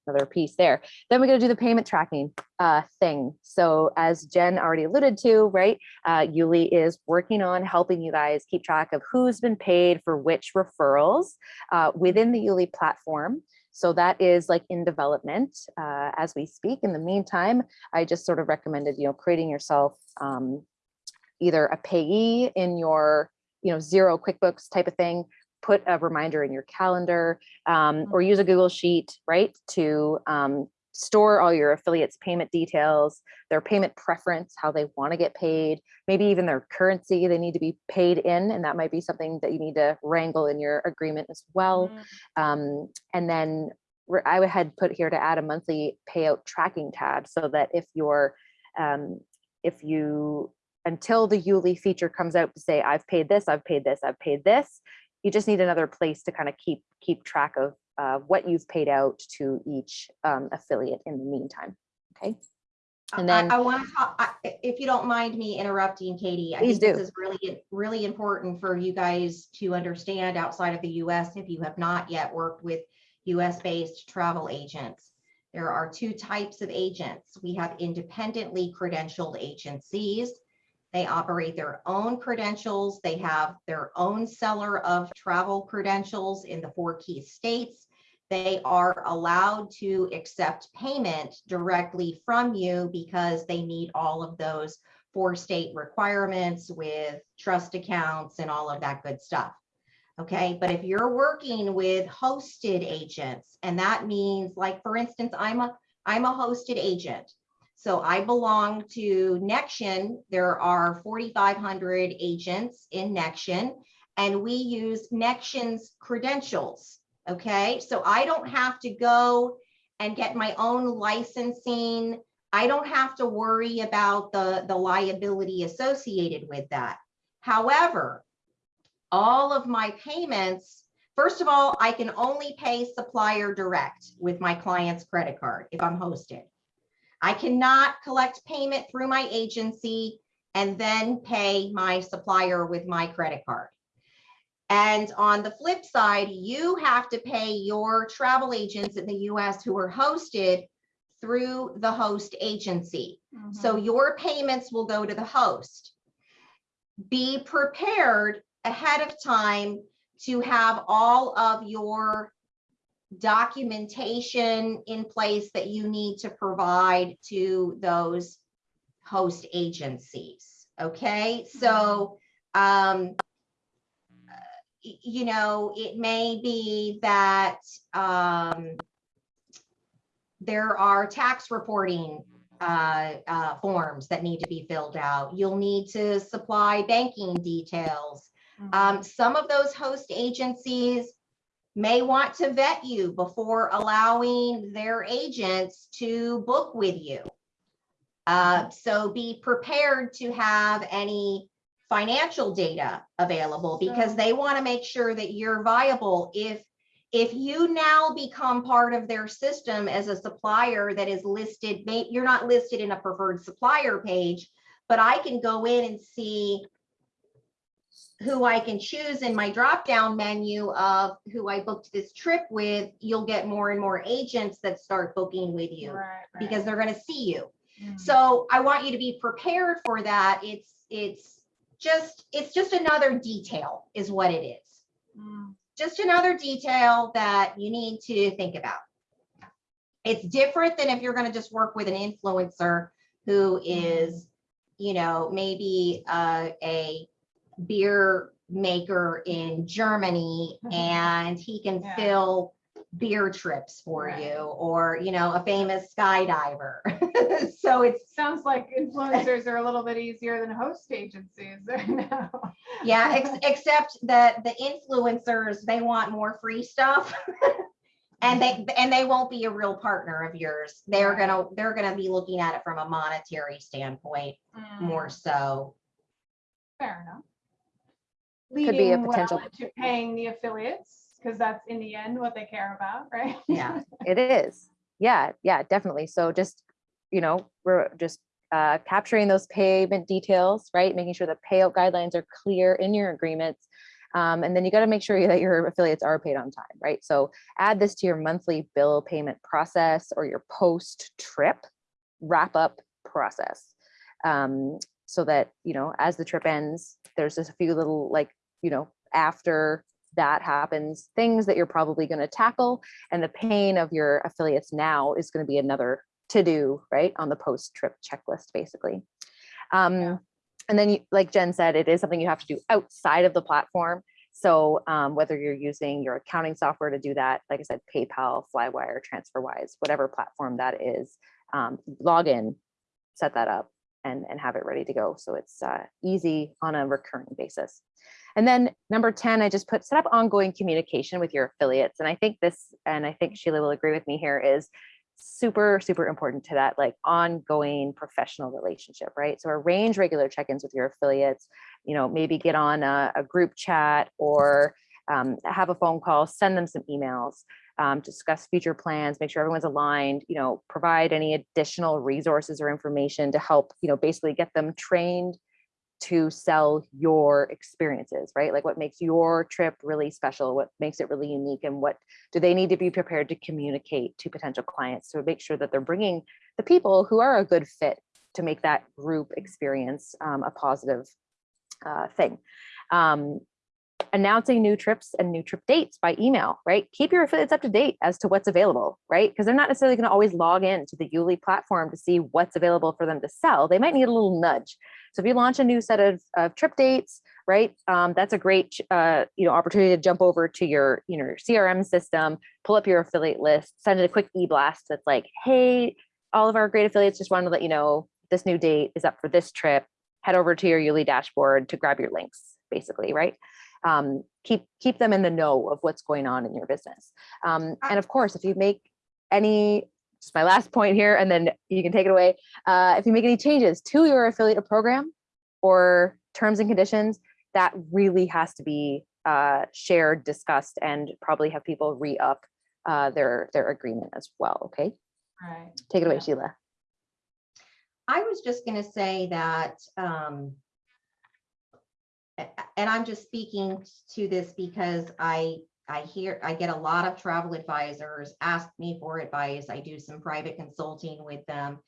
another piece there. Then we're gonna do the payment tracking uh, thing. So as Jen already alluded to, right, uh, Youli is working on helping you guys keep track of who's been paid for which referrals uh, within the Youli platform. So that is like in development uh, as we speak. In the meantime, I just sort of recommended, you know, creating yourself um, either a payee in your, you know, Xero QuickBooks type of thing, put a reminder in your calendar um, or use a Google Sheet, right, to um, store all your affiliates' payment details, their payment preference, how they want to get paid, maybe even their currency they need to be paid in, and that might be something that you need to wrangle in your agreement as well. Mm. Um, and then I had put here to add a monthly payout tracking tab so that if you're, um, if you, until the Youli feature comes out to say, I've paid this, I've paid this, I've paid this, you just need another place to kind of keep, keep track of uh, what you've paid out to each um, affiliate in the meantime. Okay. And I- then- I want to talk, I- if you don't mind me interrupting, Katie. I Please think this is really, really important for you guys to understand outside of the US if you have not yet worked with US-based travel agents. There are two types of agents. We have independently credentialed agencies. They operate their own credentials. They have their own seller of travel credentials in the four key states. They are allowed to accept payment directly from you because they meet all of those four state requirements with trust accounts and all of that good stuff. Okay, but if you're working with hosted agents, and that means like, for instance, I'm a, I'm a hosted agent. So I belong to Nexion. There are 4,500 agents in Nexion, and we use Nexion's credentials. Okay, so I don't have to go and get my own licensing. I don't have to worry about the, the liability associated with that. However, all of my payments, first of all, I can only pay supplier direct with my client's credit card if I'm hosted. I cannot collect payment through my agency and then pay my supplier with my credit card. And on the flip side, you have to pay your travel agents in the US who are hosted through the host agency. So your payments will go to the host. Be prepared ahead of time to have all of your documentation in place that you need to provide to those host agencies. Okay, so um, y- you know, it may be that um, there are tax reporting uh, uh, forms that need to be filled out. You'll need to supply banking details. Mhm. Um, some of those host agencies may want to vet you before allowing their agents to book with you. Uh, so be prepared to have any financial data available because they want to make sure that you're viable. If if you now become part of their system as a supplier that is listed, you're not listed in a preferred supplier page, but I can go in and see who I can choose in my drop down menu of who I booked this trip with, you'll get more and more agents that start booking with you Right, right. because they're going to see you. Mm. So I want you to be prepared for that. It's, it's just, it's just another detail is what it is. Mm. Just another detail that you need to think about. It's different than if you're going to just work with an influencer who is, you know, maybe uh, a beer maker in Germany Mhm. and he can Yeah. fill beer trips for Right. you or, you know, a famous skydiver. So it Sounds like influencers are a little bit easier than host agencies now. yeah, ex- except that the influencers, they want more free stuff. And they, and they won't be a real partner of yours. They're Right. gonna, they're gonna be looking at it from a monetary standpoint more Mm, so. Fair enough. Could be a Leading well potential- into paying the affiliates, because that's in the end what they care about, right? Yeah. It is. Yeah, yeah, definitely. So just, you know, we're just uh, capturing those payment details, right? Making sure the payout guidelines are clear in your agreements. Um, and then you got to make sure that your affiliates are paid on time, right? So add this to your monthly bill payment process or your post trip wrap up process. Um, so that, you know, as the trip ends, there's just a few little like, you know, after that happens, things that you're probably going to tackle and the pain of your affiliates now is going to be another to do right on the post trip checklist basically. Um Yeah. and then you, like jen said it is something you have to do outside of the platform. So um, whether you're using your accounting software to do that like i said paypal flywire transferwise whatever platform that is um, log in set that up and and have it ready to go. So it's uh, easy on a recurring basis and then number 10, I just put set up ongoing communication with your affiliates. And I think this, and I think Sheila will agree with me here, is super, super important to that like ongoing professional relationship, right? So arrange regular check-ins with your affiliates, you know, maybe get on a, a group chat or um, have a phone call, send them some emails, um, discuss future plans, make sure everyone's aligned, you know, provide any additional resources or information to help, you know, basically get them trained to sell your experiences, right? Like what makes your trip really special, what makes it really unique, and what do they need to be prepared to communicate to potential clients to make sure that they're bringing the people who are a good fit to make that group experience um, a positive uh, thing. Um, announcing new trips and new trip dates by email, right? Keep your affiliates up to date as to what's available, right? Because they're not necessarily going to always log in to the Youli platform to see what's available for them to sell. They might need a little nudge. So if you launch a new set of, of trip dates, right, um, that's a great uh, you know opportunity to jump over to your you know your CRM system, pull up your affiliate list, send it a quick e-blast that's like, hey, all of our great affiliates just wanted to let you know this new date is up for this trip. Head over to your Youli dashboard to grab your links, basically, right? um, keep keep them in the know of what's going on in your business. Um, and of course, if you make any, just my last point here, and then you can take it away. Uh, if you make any changes to your affiliate program or terms and conditions, that really has to be uh, shared, discussed, and probably have people re-up uh, their their agreement as well. Okay, Right. take it away, Yeah. Sheila. I was just gonna say that, um, a- a- and I'm just speaking to this because I, I hear, I get a lot of travel advisors ask me for advice. I do some private consulting with them.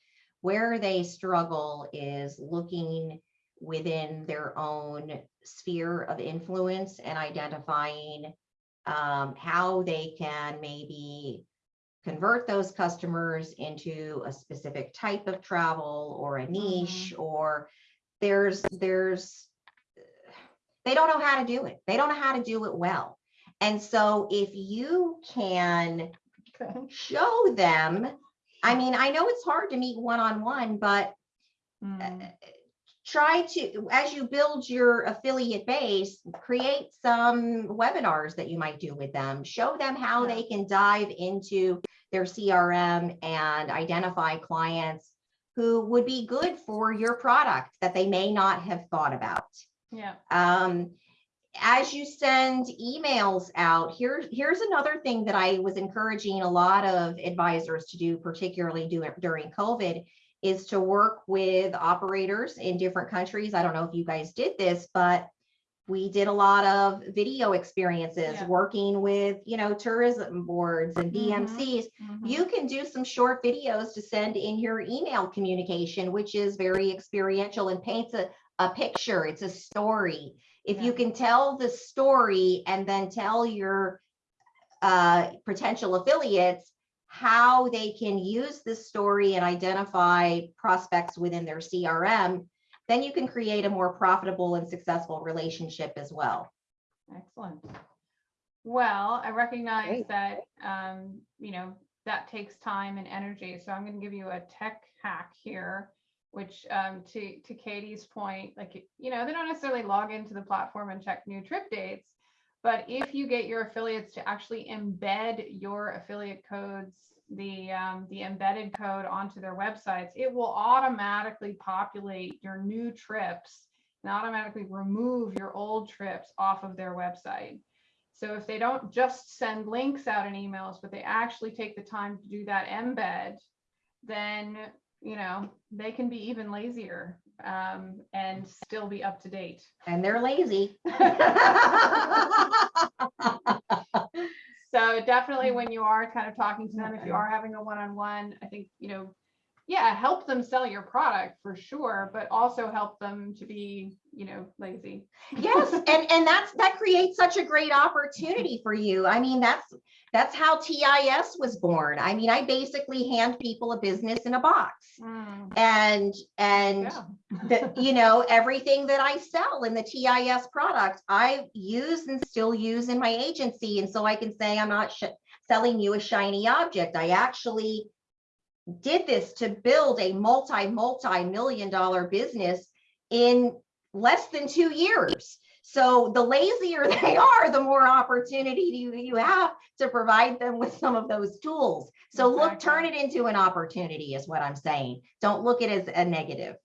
Where they struggle is looking within their own sphere of influence and identifying um, how they can maybe convert those customers into a specific type of travel or a niche or there's there's they don't know how to do it they don't know how to do it well and so if you can show them i mean i know it's hard to meet one-on-one but Mm, try to, as you build your affiliate base, create some webinars that you might do with them. Show them how they can dive into their CRM and identify clients who would be good for your product that they may not have thought about. Yeah. Um, as you send emails out, here, here's another thing that I was encouraging a lot of advisors to do, particularly do- during COVID, is to work with operators in different countries. I don't know if you guys did this, but we did a lot of video experiences, Yeah. working with, you know, tourism boards and. DMCs mhm. you can do some short videos to send in your email communication, which is very experiential and paints a, a picture. It's a story. If you can tell the story and then tell your uh, potential affiliates how they can use this story and identify prospects within their CRM, then you can create a more profitable and successful relationship as well. Excellent. Well, I recognize Great. that, um, you know, that takes time and energy. So I'm going to give you a tech hack here, which, um, to, to Katie's point, like, you know, they don't necessarily log into the platform and check new trip dates. But if you get your affiliates to actually embed your affiliate codes, the, um, the embedded code onto their websites, it will automatically populate your new trips and automatically remove your old trips off of their website. So if they don't just send links out in emails, but they actually take the time to do that embed, then, you know, they can be even lazier um, and still be up to date. And they're lazy. So definitely when you are kind of talking to them, if you are having a one-on-one, I think, you know, yeah, help them sell your product for sure, but also help them to be, you know, lazy. Yes, and and that's that creates such a great opportunity for you. I mean, that's that's how TIS was born. I mean, I basically hand people a business in a box. Mm, And and yeah. the, you know, everything that I sell in the TIS product, I use and still use in my agency. And so I can say I'm not sh- selling you a shiny object. I actually did this to build a multi, multi-million dollar business in less than two years. So the lazier they are, the more opportunity you, you have to provide them with some of those tools. So look, turn it into an opportunity is what I'm saying. Don't look at it as a negative.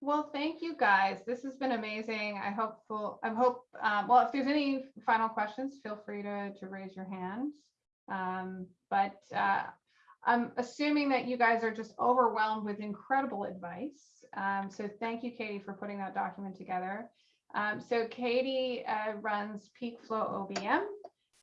Well, thank you guys. This has been amazing. I hope, we'll, I hope, um, well, if there's any final questions, feel free to, to raise your hand. Um, but, uh, I'm assuming that you guys are just overwhelmed with incredible advice. Um, so thank you, Katie, for putting that document together. Um, so Katie uh, runs Peak Flow OBM,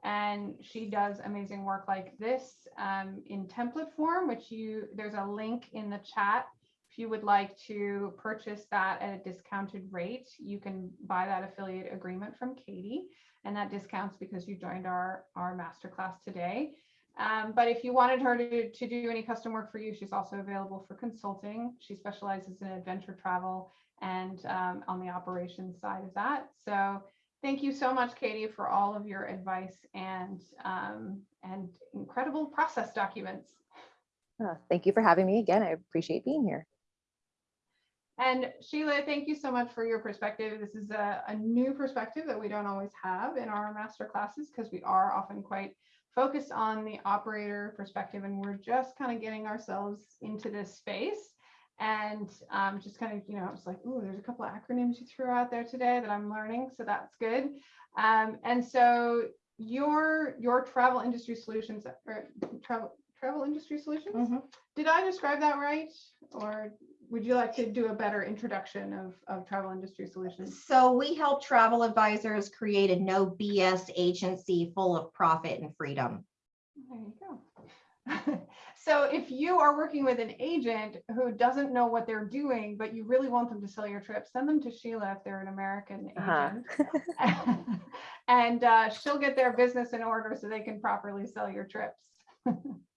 and she does amazing work like this um, in template form, which you there's a link in the chat. If you would like to purchase that at a discounted rate, you can buy that affiliate agreement from Katie, and that discounts because you joined our our masterclass today. Um, but if you wanted her to, to do any custom work for you, she's also available for consulting. She specializes in adventure travel and um, on the operations side of that. So thank you so much, Katie, for all of your advice and um, and incredible process documents. Uh, Thank you for having me again. I appreciate being here. And Sheila, thank you so much for your perspective. This is a, a new perspective that we don't always have in our master classes because we are often quite focused on the operator perspective and we're just kind of getting ourselves into this space and um, just kind of, you know, it's like, oh, there's a couple of acronyms you threw out there today that I'm learning, so that's good. Um, and so your your travel industry solutions or travel travel industry solutions. Mhm. Did I describe that right? Or would you like to do a better introduction of, of travel industry solutions? So we help travel advisors create a no BS agency full of profit and freedom. There you go. so if you are working with an agent who doesn't know what they're doing, but you really want them to sell your trip, send them to Sheila if they're an American Uh-huh. agent. and uh, she'll get their business in order so they can properly sell your trips.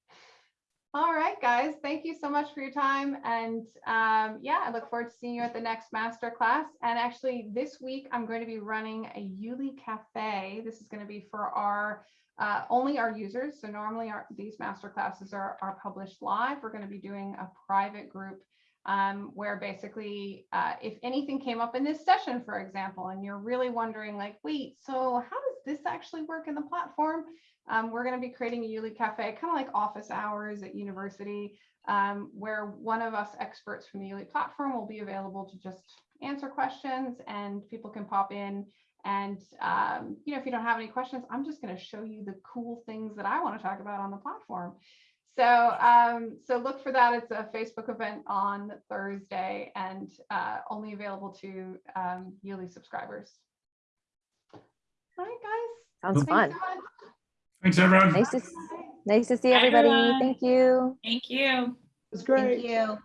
All right, guys, thank you so much for your time. And um, yeah, I look forward to seeing you at the next master class. And actually this week, I'm going to be running a Youli Cafe. This is going to be for our uh, only our users. So normally our, these master classes are, are published live. We're going to be doing a private group um, where basically uh, if anything came up in this session, for example, and you're really wondering like, wait, so how does this actually work in the platform? Um, we're going to be creating a Youli Cafe, kind of like office hours at university, um, where one of us experts from the Youli platform will be available to just answer questions and people can pop in. And, um, you know, if you don't have any questions, I'm just going to show you the cool things that I want to talk about on the platform. So, um, so look for that. It's a Facebook event on Thursday and uh, only available to um, Youli subscribers. All right, guys. Sounds Thanks fun. so. Thanks, everyone. Nice to, nice to see everybody. everyone. Thank you. Thank you. It's Thank great. you.